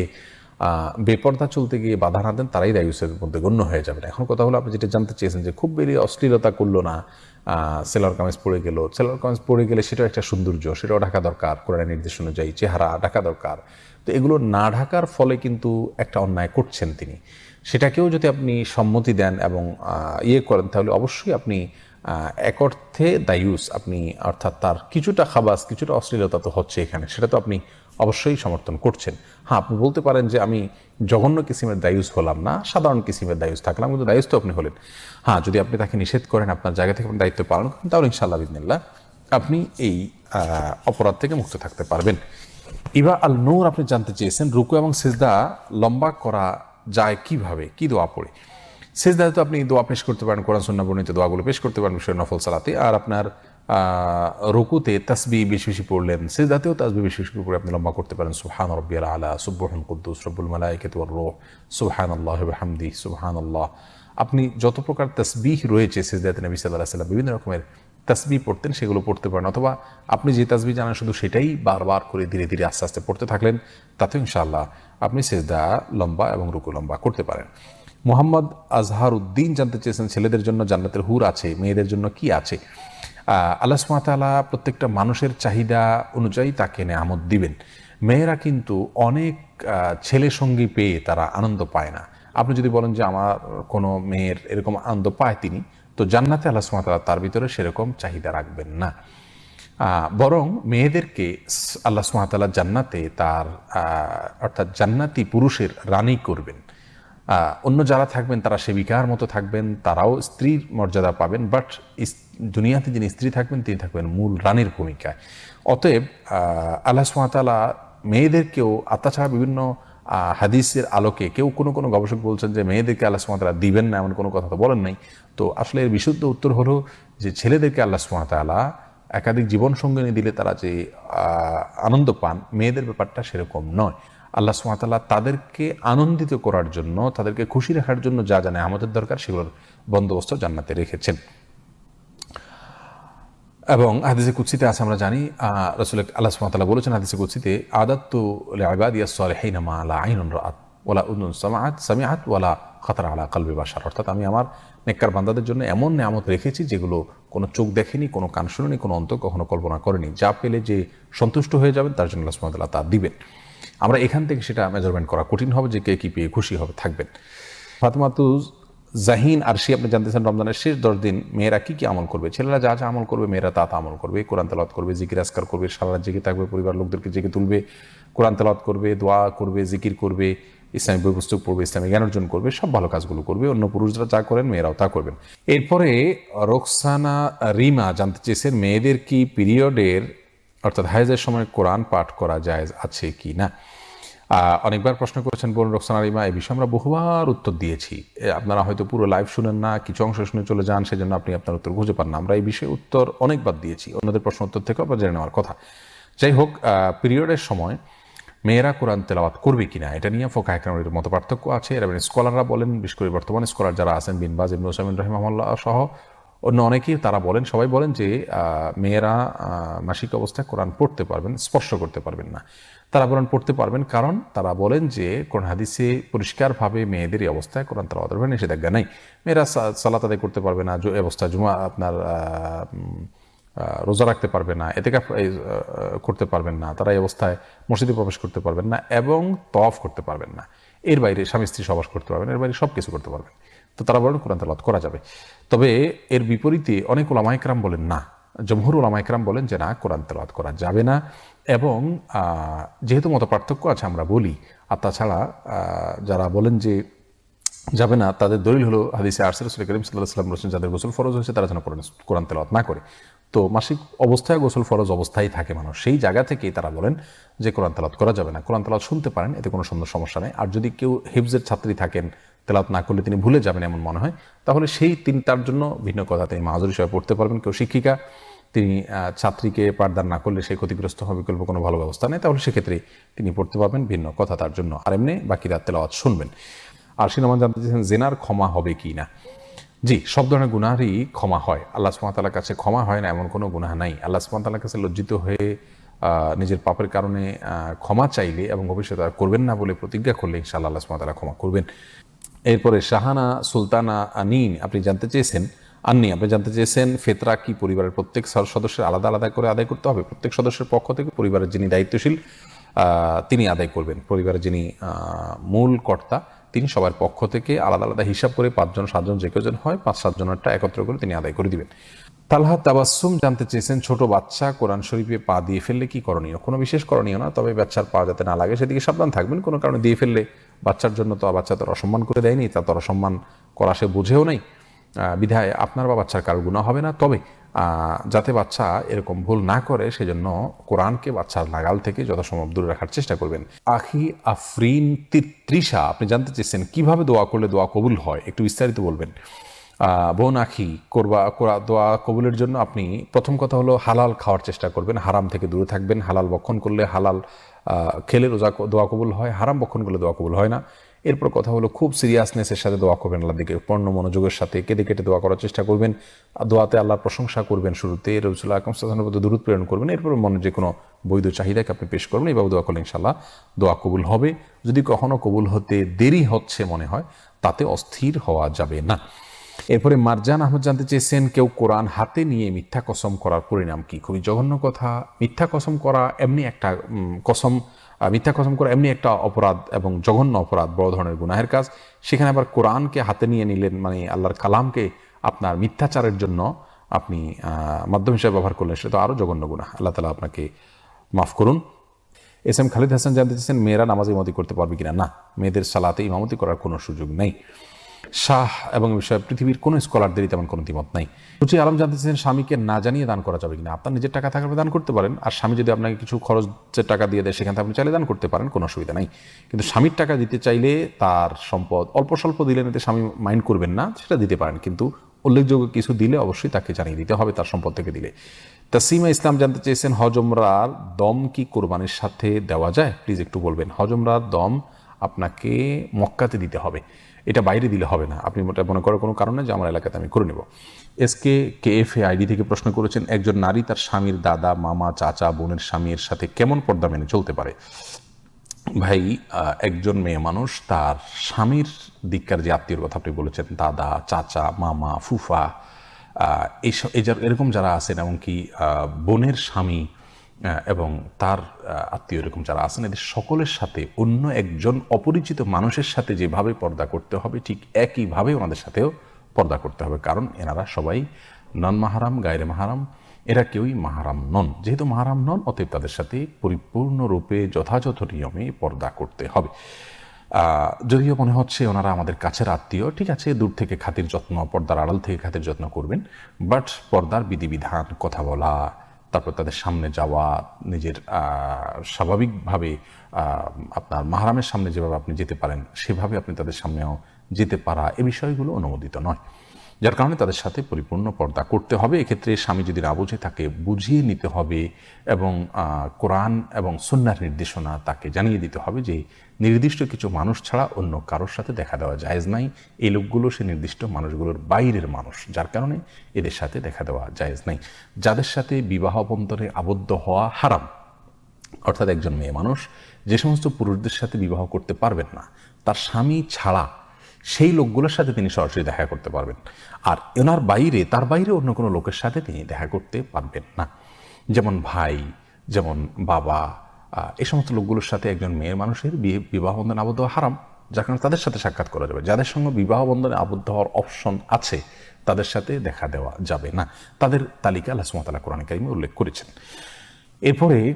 বেপর্দা চলতে গিয়ে বাধা না দেন, তারাই দায়ুসের মধ্যে গণ্য হয়ে যাবেন এখন কথা হলো আপনি যেটা জানতে চেয়েছেন যে খুব বেরিয়ে অশ্লীলতা করল না সেলার কামিজ পড়ে গেল। সেলার কামিজ পড়ে গেলে সেটাও একটা সৌন্দর্য, সেটাও ঢাকা দরকার কোরআন নির্দেশ অনুযায়ী চেহারা ঢাকা দরকার। তো এগুলো না ঢাকার ফলে কিন্তু একটা অন্যায় করছেন তিনি। সেটাকেও যদি আপনি সম্মতি দেন এবং ইয়ে করেন, তাহলে অবশ্যই আপনি এক অর্থে দায়ুস। আপনি অর্থাৎ তার কিছুটা খাবাস, কিছুটা অশ্লীলতা তো হচ্ছে এখানে। সেটা তো আপনি অবশ্যই সমর্থন করছেন। হ্যাঁ আপনি বলতে পারেন যে আমি জঘন্য কিসিমের দায়ুস হলাম না, সাধারণ কিসিমের দায়ুস থাকলাম, কিন্তু দায়ুস তো আপনি হলেন। হ্যাঁ যদি আপনি তাকে নিষেধ করেন, আপনার জায়গা থেকে আপনি দায়িত্ব পালন করেন, তাহলে ইনশাআল্লাহ বিদিনিল্লাহ আপনি এই অপরাধ থেকে মুক্ত থাকতে পারবেন। ইবা আল নূর আপনি জানতে চেয়েছেন, রুকু এবং সেজদা লম্বা করা যায় কীভাবে? কি দোয়া পড়ে? সেজদাতে তো আপনি দোয়া পেশ করতে পারেন, কোরআন সন্না বর্ণিত দোয়াগুলো পেশ করতে পারেন, বিষয় নফল সালাতে, আর আপনার রুকুতে তাসবি বেশি বেশি পড়লেন, সেজদাতেও তাসবি বেশি বেশি করে আপনি লম্বা করতে পারেন। সুবহান রব্বিয়াল আলা সুবহান কুদ্দুস, রব্বুল মালাইকাতু রূহ। সুবহান আল্লাহ হামদি সুবহান আল্লাহ আপনি যত প্রকার তসবিহ রয়েছে সেজদাতে নবী সাল্লাহ সাল্লাম বিভিন্ন রকমের তাসবি পড়তেন, সেগুলো পড়তে পারেন। অথবা আপনি যে তাসবি জানেন, শুধু সেটাই বারবার করে ধীরে ধীরে আস্তে আস্তে পড়তে থাকলেন তাতে ইনশাআল্লাহ আপনি সেজদা লম্বা এবং রুকু লম্বা করতে পারেন। মোহাম্মদ আজহার উদ্দিন জানতে চেয়েছেন, ছেলেদের জন্য জান্নাতের হুর আছে, মেয়েদের জন্য কি আছে? আল্লাহ সুমাতালা প্রত্যেকটা মানুষের চাহিদা অনুযায়ী তাকে নেয়ামত দিবেন। মেয়েরা কিন্তু অনেক ছেলে সঙ্গী পেয়ে তারা আনন্দ পায় না। আপনি যদি বলেন যে আমার কোনো মেয়ের এরকম আনন্দ পায় তিনি, তো জান্নাতে আল্লাহ সুমাতালা তার ভিতরে সেরকম চাহিদা রাখবেন না। বরং মেয়েদেরকে আল্লাহ সুমাতাল্লাহ জান্নাতে তার অর্থাৎ জান্নাতি পুরুষের রানী করবেন। অন্য যারা থাকবেন, তারা সেবিকার মতো থাকবেন, তারাও স্ত্রীর মর্যাদা পাবেন বাট দুনিয়াতে যিনি স্ত্রী থাকবেন, তিনি থাকবেন মূল রানীর ভূমিকায়। অতএব আল্লাহ সুমাতালা মেয়েদেরকেও আর তাছাড়া বিভিন্ন হাদিসের আলোকে কেউ কোনো কোনো গবেষক বলছেন যে মেয়েদেরকে আল্লাহ সুমাতালা দিবেন না, এমন কোনো কথা তো বলেন নাই। তো আসলে এর বিশুদ্ধ উত্তর হলো যে ছেলেদেরকে আল্লাহ সুমাতালা একাধিক জীবন সঙ্গিনী দিলে তারা যে আনন্দ পান, মেয়েদের ব্যাপারটা সেরকম নয়। আল্লাহ সুমাতাল্লাহ তাদেরকে আনন্দিত করার জন্য, তাদেরকে খুশি রাখার জন্য যা জানে আমাদের দরকার সেগুলোর বন্দোবস্ত জান্নাতে রেখেছেন। এবং হাদিসে কুৎসিতে আছে, আমরা জানি রসুল আল্লাহ সুমাতাল্লাহ বলেছেন হাদিসে কুৎসিতে আদাত্তু আবাদিয়া সলেহিনা মা আলা আইনুন রাত ওলা উদ্নুন সামাআত, সামিআত ওয়ালা খাতার আলা কালবি বাসার অর্থাৎ আমি আমার নেককার বান্দাদের জন্য এমন নেয়ামত রেখেছি যেগুলো কোনো চোখ দেখেনি, কোনো কান শুনেনি, কোনো অন্ত কখনো কল্পনা করেনি। যা পেলে যে সন্তুষ্ট হয়ে যাবেন, তার জন্য আল্লাহ সুমাতাল্লাহ তা দিবেন। আমরা এখান থেকে সেটা মেজারমেন্ট করা কঠিন হবে যে কে কী পেয়ে খুশি হবে, থাকবেন। ফাতেমাতু জাহিন আর সে আপনি জানতেছেন রমজানের শেষ দশ দিন মেয়েরা কী কী আমল করবে? ছেলেরা যা যা আমল করবে, মেয়েরা তা তা আমল করবে। কোরআন তেলাওয়াত করবে, জিকির আসকার করবে, সারা জেগে থাকবে, পরিবার লোকদেরকে জেগে তুলবে, কোরআন তেলাওয়াত করবে, দোয়া করবে, জিকির করবে ইসলামিক বই পুস্তক পড়বে ইসলামিক জ্ঞান অর্জন করবে, সব ভালো কাজগুলো করবে, অন্য পুরুষরা যা করেন মেয়েরাও তা করবেন। এরপরে রোকসানা, রিমা জানতে চেয়েছেন, মেয়েদের কি পিরিয়ডের অর্থাৎ হাইজের সময় কোরআন পাঠ করা যায় আছে কি না? অনেকবার প্রশ্ন করেছেন বোন রোকসানা রিমা এই বিষয়ে আমরা বহুবার উত্তর দিয়েছি। আপনারা হয়তো পুরো লাইভ শুনেন না, কিছু অংশ শুনে চলে যান, সেজন্য আপনি আপনার উত্তর খুঁজে পান না। আমরা এই বিষয়ে উত্তর অনেকবার দিয়েছি, অন্যদের প্রশ্ন উত্তর থেকে আবার জেনে নেওয়ার কথা। যাই হোক পিরিয়ডের সময় মেয়েরা কোরআন তেলাওয়াত করবে কিনা এটা নিয়ে ফোকা একরামের মতো পার্থক্য আছে। এর স্কলাররা বলেন, বিশেষ করে বর্তমানে স্কলার যারা আছেন বিনবাজ ইবনু ওসামিন রহিমাল্লাহ সহ অন্য অনেকেই তারা বলেন, সবাই বলেন যে মেয়েরা মাসিক অবস্থায় কোরআন পড়তে পারবেন স্পর্শ করতে পারবেন না। তারা কোরআন পড়তে পারবেন, কারণ তারা বলেন যে, কোরআন হাদিসে পরিষ্কারভাবে মেয়েদের অবস্থায় কোরআন তারা অদরবে নিষেধাজ্ঞা নেই। মেয়েরা সালাত আদায় করতে পারবে না যে অবস্থায় জুমা, আপনার রোজা রাখতে পারবে না এতে করতে পারবেন না, তারা এই অবস্থায় মসজিদে প্রবেশ করতে পারবেন না এবং তফ করতে পারবেন না। এর বাইরে স্বামী স্ত্রী সবাস করতে পারবেন, এর বাইরে সব কিছু করতে পারবেন। তো তারা বলেন কোরআন তালাত করা যাবে। তবে এর বিপরীতে অনেক ওলামাইকরাম বলেন না। জমহুর ওলামাইকরাম বলেন যে না, কোরআন তেলাওয়াত করা যাবে না এবং যেহেতু মতো পার্থক্য আছে আমরা বলি, আর তাছাড়া যারা বলেন যে যাবে না, তাদের দলিল হলো হাদিসে আরসেল রসুল করিম সাল্লাহ সাল্লাম রসুল যাদের গোসল ফরজ হয়েছে তারা যেন কোরআন তেলাওয়াত না করে। তো মাসিক অবস্থায় গোসল ফরজ অবস্থায় থাকে মানুষ। সেই জায়গা থেকেই তারা বলেন যে কোরআন তেলাওয়াত করা যাবে না। কোরআন তেলাওয়াত শুনতে পারেন, এতে কোনো সুন্দর সমস্যা নেই। আর যদি কেউ হিফজের ছাত্রী থাকেন তেলাওয়াত না করলে তিনি ভুলে যাবেন এমন মনে হয়। তাহলে সেই তিনি তার জন্য ভিন্ন কথা তিনি মাহাজুর হিসাবে পড়তে পারবেন। কেউ শিক্ষিকা, তিনি ছাত্রীকে পাঠদান না করলে সে ক্ষতিগ্রস্ত হবে বিকল্প কোনো ভালো ব্যবস্থা নেই। তাহলে সেক্ষেত্রে তিনি পড়তে পারবেন ভিন্ন কথা তার জন্য। আর এমনি বাকি রাত তেলাওয়াত শুনবেন। আর সিনেমা জানতে চেয়েছেন, জেনার ক্ষমা হবে কি না? জি, সব ধরনের গুনাহরই ক্ষমা হয়। আল্লাহ সুমাতালার কাছে ক্ষমা হয় না, এমন কোনো গুনাহ নাই। আল্লাহ সুমাতালার কাছে লজ্জিত হয়ে নিজের পাপের কারণে ক্ষমা চাইলে এবং ভবিষ্যতে আর করবেন না বলে প্রতিজ্ঞা করলে ইনশাআল্লাহ আল্লাহ সুমাতালা ক্ষমা করবেন। এরপরে শাহানা, সুলতানা, আনিন, আপনি জানতে চেয়েছেন, আন্নি, আপনি জানতে চেয়েছেন ফেতরা কি পরিবারের প্রত্যেক সদস্যের আলাদা আলাদা করে আদায় করতে হবে? প্রত্যেক সদস্যের পক্ষ থেকে পরিবারের যিনি দায়িত্বশীল তিনি আদায় করবেন। পরিবারের যিনি মূল কর্তা, তিনি সবার পক্ষ থেকে আলাদা আলাদা হিসাব করে পাঁচজন, সাতজন, যে কেউজন হয়, পাঁচ, সাতজনেরটা একত্র করে তিনি আদায় করে দিবেন। তালহা তাবাসুম জানতে চেয়েছেন, ছোট বাচ্চা কোরআন শরীফে পা দিয়ে ফেললে কি করণীয়? কোনো বিশেষ করণীয় না, তবে বাচ্চার পা যাতে না লাগে, সেদিকে সাবধান থাকবেন, কোনো কারণে দিয়ে ফেললে বাচ্চার জন্য তো বাচ্চা তো আর অসম্মান করে দেয়নি, তা তো আর অসম্মান করা সে বুঝেও নেই। বিধায় আপনার বা বাচ্চার কারও গুণা হবে না। তবে যাতে বাচ্চা এরকম ভুল না করে, সেজন্য কোরআনকে বাচ্চার নাগাল থেকে যথাসম্ভব দূরে রাখার চেষ্টা করবেন। আখি আফরিন তৃষা আপনি জানতে চেয়েছেন কীভাবে দোয়া করলে দোয়া কবুল হয়? একটু বিস্তারিত বলবেন। বোন আখি, করবা, কোরা- দোয়া কবুলের জন্য আপনি প্রথম কথা হলো হালাল খাওয়ার চেষ্টা করবেন, হারাম থেকে দূরে থাকবেন। হালাল বক্ষণ করলে হালাল খেলে রোজা দোয়া কবুল হয়, হারাম বক্ষণ করলে দোয়া কবুল হয় না। এরপর কথা হলো খুব সিরিয়াসনেসের সাথে দোয়া করবেন আল্লাহ দিকে, পূর্ণ মনোযোগের সাথে কেঁদে কেটে দোয়া করার চেষ্টা করবেন দোয়াতে আল্লাহর প্রশংসা করবেন শুরুতে। রসুল্লাহ আকম প্রতি দূরত প্রেরণ করবেন, এরপর মনে যে কোনো বৈধ চাহিদাকে আপনি পেশ করবেন, এইভাবে দোয়া করলে ইনশাল্লাহ দোয়া কবুল হবে। যদি কখনো কবুল হতে দেরি হচ্ছে মনে হয়, তাতে অস্থির হওয়া যাবে না। এরপরে, মারজান আহমদ জানতে চেয়েছেন, কেউ কোরআন হাতে নিয়ে মিথ্যা কসম করার পরিণাম কি? খুবই জঘন্য কথা। মিথ্যা কসম করা এমনি একটা কসম মিথ্যা কসম করা এমনি একটা অপরাধ এবং জঘন্য অপরাধ, বড় ধরনের গুনাহের কাজ। সেখানে আবার কোরআনকে হাতে নিয়ে নিলেন মানে আল্লাহর কালামকে আপনার মিথ্যাচারের জন্য আপনি মাধ্যম হিসাবে ব্যবহার করলেন, সেটা তো আরও জঘন্য গুনাহ। আল্লাহ তালা আপনাকে মাফ করুন। এস এম খালিদ হাসান জানতে চাইছেন মেয়েরা নামাজ ইমামতি করতে পারবে কিনা? না, মেয়েদের সালাতে ইমামতি করার কোনো সুযোগ নেই। শাহ এবং বিষয়ে পৃথিবীর কোনো স্কলারদেরই তেমন কোনো দ্বিমত নাই। রুচি আলম জানতে চাইছেন, স্বামীকে না জানিয়ে দান করা যাবে কিনা? আপনার নিজের টাকা থাকলে দান করতে পারেন। আর স্বামী যদি আপনাকে কিছু খরচের টাকা দিয়ে দেয়, সেখান আপনি চাইলে দান করতে পারেন, কোনো অসুবিধা নাই। কিন্তু স্বামীর টাকা দিতে চাইলে তার সম্পদ অল্প স্বল্প দিলে এতে স্বামী মাইন্ড করবেন না, সেটা দিতে পারেন। কিন্তু উল্লেখযোগ্য কিছু দিলে অবশ্যই তাকে জানিয়ে দিতে হবে, তার সম্পদ থেকে দিলে। তাসিমা ইসলাম জানতে চেয়েছেন হজমরার দম কি কোরবানির সাথে দেওয়া যায়? প্লিজ একটু বলবেন, হজমরার দম আপনাকে মক্কাতে দিতে হবে। এটা বাইরে দিলে হবে না। আপনি মনে করার কোনো কারণে যে আমার এলাকাতে আমি করে নেব। S K K F A ID থেকে প্রশ্ন করেছেন, একজন নারী তার স্বামীর দাদা, মামা, চাচা, বোনের স্বামীর সাথে কেমন পর্দা মেনে চলতে পারে? ভাই একজন মেয়ে মানুষ, তার স্বামীর দিককার যে আত্মীয়র কথা আপনি বলেছেন, দাদা, চাচা, মামা, ফুফা এইসব এরকম যারা আছেন, এমনকি বোনের স্বামী এবং তার আত্মীয় এরকম যারা আছেন, এদের সকলের সাথে, অন্য একজন অপরিচিত মানুষের সাথে যেভাবে পর্দা করতে হবে, ঠিক একইভাবে ওনাদের সাথেও পর্দা করতে হবে। কারণ এনারা সবাই নন মাহারাম, গায়রে মাহারাম। এরা কেউই মাহারাম নন। যেহেতু মাহারাম নন, অতএব তাদের সাথে পরিপূর্ণরূপে যথাযথ নিয়মে পর্দা করতে হবে। যদিও মনে হচ্ছে ওনারা আমাদের কাছের আত্মীয়, ঠিক আছে, দূর থেকে খাতির যত্ন, পর্দার আড়াল থেকে খাতির যত্ন করবেন। বাট পর্দার বিধিবিধান, কথা বলা তারপর তাদের সামনে যাওয়া, নিজের স্বাভাবিকভাবে আপনার মাহারামের সামনে যেভাবে আপনি যেতে পারেন, সেভাবে আপনি তাদের সামনেও যেতে পারা এ বিষয়গুলো অনুমোদিত নয়। যার কারণে তাদের সাথে পরিপূর্ণ পর্দা করতে হবে। এক্ষেত্রে স্বামী যদি না বুঝে তাকে বুঝিয়ে নিতে হবে এবং কোরআন এবং সন্ন্যার নির্দেশনা তাকে জানিয়ে দিতে হবে যে নির্দিষ্ট কিছু মানুষ ছাড়া অন্য কারোর সাথে দেখা দেওয়া জায়েজ নাই। এই লোকগুলো সে নির্দিষ্ট মানুষগুলোর বাইরের মানুষ, যার কারণে এদের সাথে দেখা দেওয়া জায়েজ নাই। যাদের সাথে বিবাহ বন্ধনে আবদ্ধ হওয়া হারাম। অর্থাৎ একজন মেয়ে মানুষ যে সমস্ত পুরুষদের সাথে বিবাহ করতে পারবেন না, তার স্বামী ছাড়া সেই লোকগুলোর সাথে তিনি সরাসরি দেখা করতে পারবেন। আর এনার বাইরে, তার বাইরে অন্য কোনো লোকের সাথে তিনি দেখা করতে পারবেন না। যেমন ভাই, যেমন বাবা এই সমস্ত লোকগুলোর সাথে একজন মেয়ের মানুষের বিয়ে, বিবাহ বন্ধনে আবদ্ধ হওয়া হারাম, যার কারণে তাদের সাথে সাক্ষাৎ করা যাবে। যাদের সঙ্গে বিবাহ বন্ধনে আবদ্ধ হওয়ার অপশন আছে, তাদের সাথে দেখা দেওয়া যাবে না। তাদের তালিকা আল্লাহ সুমতাল্লাহ কোরআন কারিমে উল্লেখ করেছেন। এরপরে,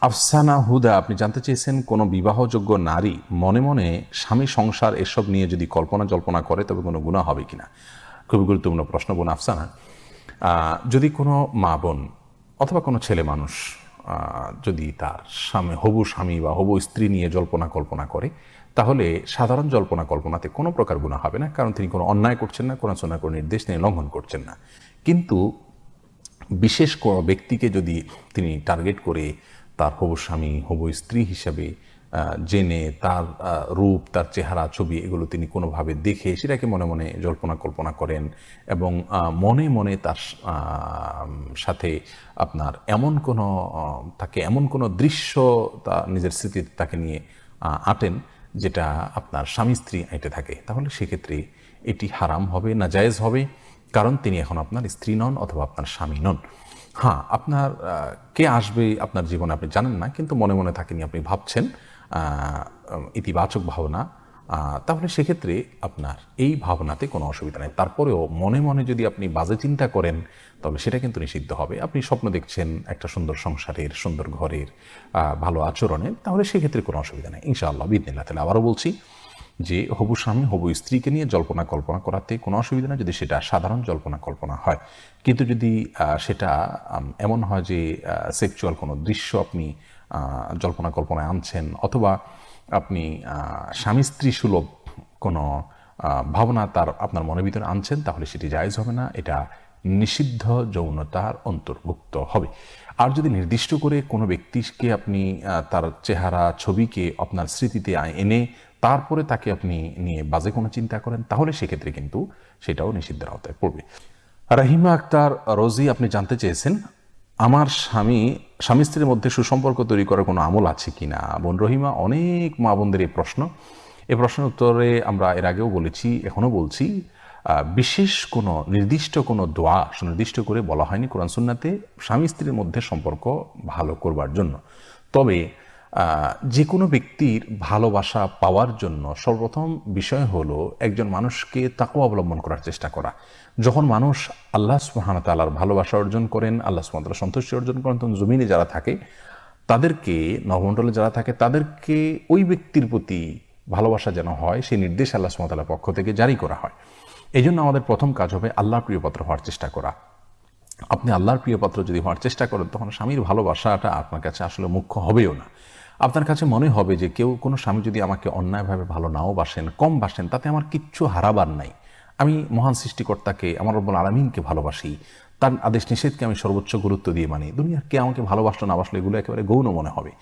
আফসানা হুদা, আপনি জানতে চেয়েছেন কোনো বিবাহযোগ্য নারী মনে মনে স্বামী সংসার এসব নিয়ে যদি কল্পনা জল্পনা করে, তবে কোনো গুণা হবে কিনা? খুবই গুরুত্বপূর্ণ প্রশ্ন বোন আফসানা। যদি কোনো মা বোন অথবা কোনো ছেলে মানুষ যদি তার স্বামী, হবু স্বামী বা হবু স্ত্রী নিয়ে জল্পনা কল্পনা করে, তাহলে সাধারণ জল্পনা কল্পনাতে কোনো প্রকার গুণা হবে না, কারণ তিনি কোনো অন্যায় করছেন না, কোনো সোনার কোনো নির্দেশ তিনি লঙ্ঘন করছেন না। কিন্তু বিশেষ কোনো ব্যক্তিকে যদি তিনি টার্গেট করে তার হবু স্বামী, হবু স্ত্রী হিসাবে জেনে, তার রূপ, তার চেহারা, ছবি, এগুলো তিনি কোনোভাবে দেখে সেটাকে মনে মনে জল্পনা কল্পনা করেন এবং মনে মনে তার সাথে আপনার এমন কোনো তাকে এমন কোনো দৃশ্য তা নিজের স্মৃতিতে তাকে নিয়ে আঁটেন যেটা আপনার স্বামী স্ত্রী এঁটে থাকে। তাহলে সেক্ষেত্রে এটি হারাম হবে, না জায়েজ হবে, কারণ তিনি এখন আপনার স্ত্রী নন অথবা আপনার স্বামী নন। হ্যাঁ আপনার কে আসবে আপনার জীবনে আপনি জানেন না, কিন্তু মনে মনে থাকেনি আপনি ভাবছেন। ইতিবাচক ভাবনা তাহলে সেক্ষেত্রে আপনার এই ভাবনাতে কোনো অসুবিধা নেই। তারপরেও মনে মনে যদি আপনি বাজে চিন্তা করেন, তাহলে সেটা কিন্তু নিষিদ্ধ হবে। আপনি স্বপ্ন দেখছেন একটা সুন্দর সংসারের, সুন্দর ঘরের ভালো আচরণের, তাহলে সেক্ষেত্রে কোনো অসুবিধা নেই। ইনশাআল্লাহ বিদিনিল্লাহ তাহলে আবারও বলছি যে হবু স্বামী হবু স্ত্রীকে নিয়ে জল্পনা কল্পনা করাতে কোনো অসুবিধা নেই যদি সেটা সাধারণ জল্পনা কল্পনা হয়। কিন্তু যদি সেটা এমন হয় যে সেক্সুয়াল কোনো দৃশ্য আপনি জল্পনা কল্পনায় আনছেন অথবা আপনি স্বামী স্ত্রী সুলভ কোনো ভাবনা তার আপনার মনের ভিতরে আনছেন, তাহলে সেটি জায়জ হবে না। এটা নিষিদ্ধ যৌনতার অন্তর্ভুক্ত হবে। আর যদি নির্দিষ্ট করে কোনো ব্যক্তিকে আপনি তার চেহারা, ছবিকে আপনার স্মৃতিতে এনে তারপরে তাকে আপনি নিয়ে বাজে কোনো চিন্তা করেন, তাহলে সেক্ষেত্রে কিন্তু সেটাও নিষিদ্ধের আওতায় পড়বে। রাহিমা আক্তার, রোজি, আপনি জানতে চেয়েছেন আমার স্বামী স্বামী স্ত্রীর মধ্যে সুসম্পর্ক তৈরি করার কোনো আমল আছে কি না? বোন রহিমা, অনেক মা বোনদের এই প্রশ্ন। এই প্রশ্নের উত্তরে আমরা এর আগেও বলেছি, এখনও বলছি বিশেষ কোনো নির্দিষ্ট কোনো দোয়া সুনির্দিষ্ট করে বলা হয়নি কোরআন সুন্নাতে স্বামী স্ত্রীর মধ্যে সম্পর্ক ভালো করবার জন্য। তবে যে কোনো ব্যক্তির ভালোবাসা পাওয়ার জন্য সর্বপ্রথম বিষয় হলো একজন মানুষকে তাকে অবলম্বন করার চেষ্টা করা। যখন মানুষ আল্লাহ সুহানতালার ভালোবাসা অর্জন করেন, আল্লাহ সুহামতাল্লাহ সন্তুষ্টি অর্জন করেন, তখন জমিনে যারা থাকে, তাদেরকে নবমণ্ডলে যারা থাকে, তাদেরকে ওই ব্যক্তির প্রতি ভালোবাসা যেন হয়, সেই নির্দেশ আল্লাহ সুমতালার পক্ষ থেকে জারি করা হয়। এই জন্য আমাদের প্রথম কাজ হবে আল্লাহর প্রিয়পাত্র হওয়ার চেষ্টা করা। আপনি আল্লাহর প্রিয়পাত্র যদি হওয়ার চেষ্টা করেন, তখন স্বামীর ভালোবাসাটা আপনার কাছে আসলে মুখ্য হবেও না। আপনার কাছে মনে হবে যে কেউ কোনো স্বামী যদি আমাকে অন্যায়ভাবে ভালো নাও বাসেন, কম বাসেন, তাতে আমার কিচ্ছু হারাবার নাই। আমি মহান সৃষ্টিকর্তাকে, আমার রব্বুল আলমিনকে ভালোবাসি। তার আদেশ নিষেধকে আমি সর্বোচ্চ গুরুত্ব দিয়ে মানি। দুনিয়ার কে আমাকে ভালোবাসলো, না বাসলো এগুলো একেবারে গৌণ মনে হবে।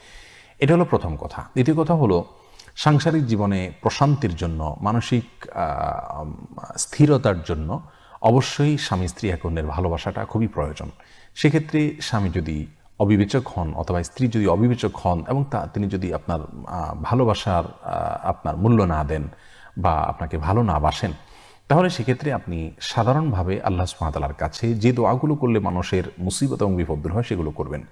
এটা হলো প্রথম কথা। দ্বিতীয় কথা হলো, সাংসারিক জীবনে প্রশান্তির জন্য, মানসিক স্থিরতার জন্য অবশ্যই স্বামী স্ত্রী এক অন্যের ভালোবাসাটা খুবই প্রয়োজন। সেক্ষেত্রে স্বামী যদি অবিবেচক হন অথবা স্ত্রী যদি অবিবেচক হন এবং তা, তিনি যদি আপনার ভালোবাসার আপনার মূল্য না দেন বা আপনাকে ভালো না বাসেন তাহলে সেক্ষেত্রে আপনি সাধারণভাবে আল্লাহ সুহাতালার কাছে যে দোয়াগুলো করলে মানুষের মুসিবত এবং বিপদ দূর হয় সেগুলো করবেন।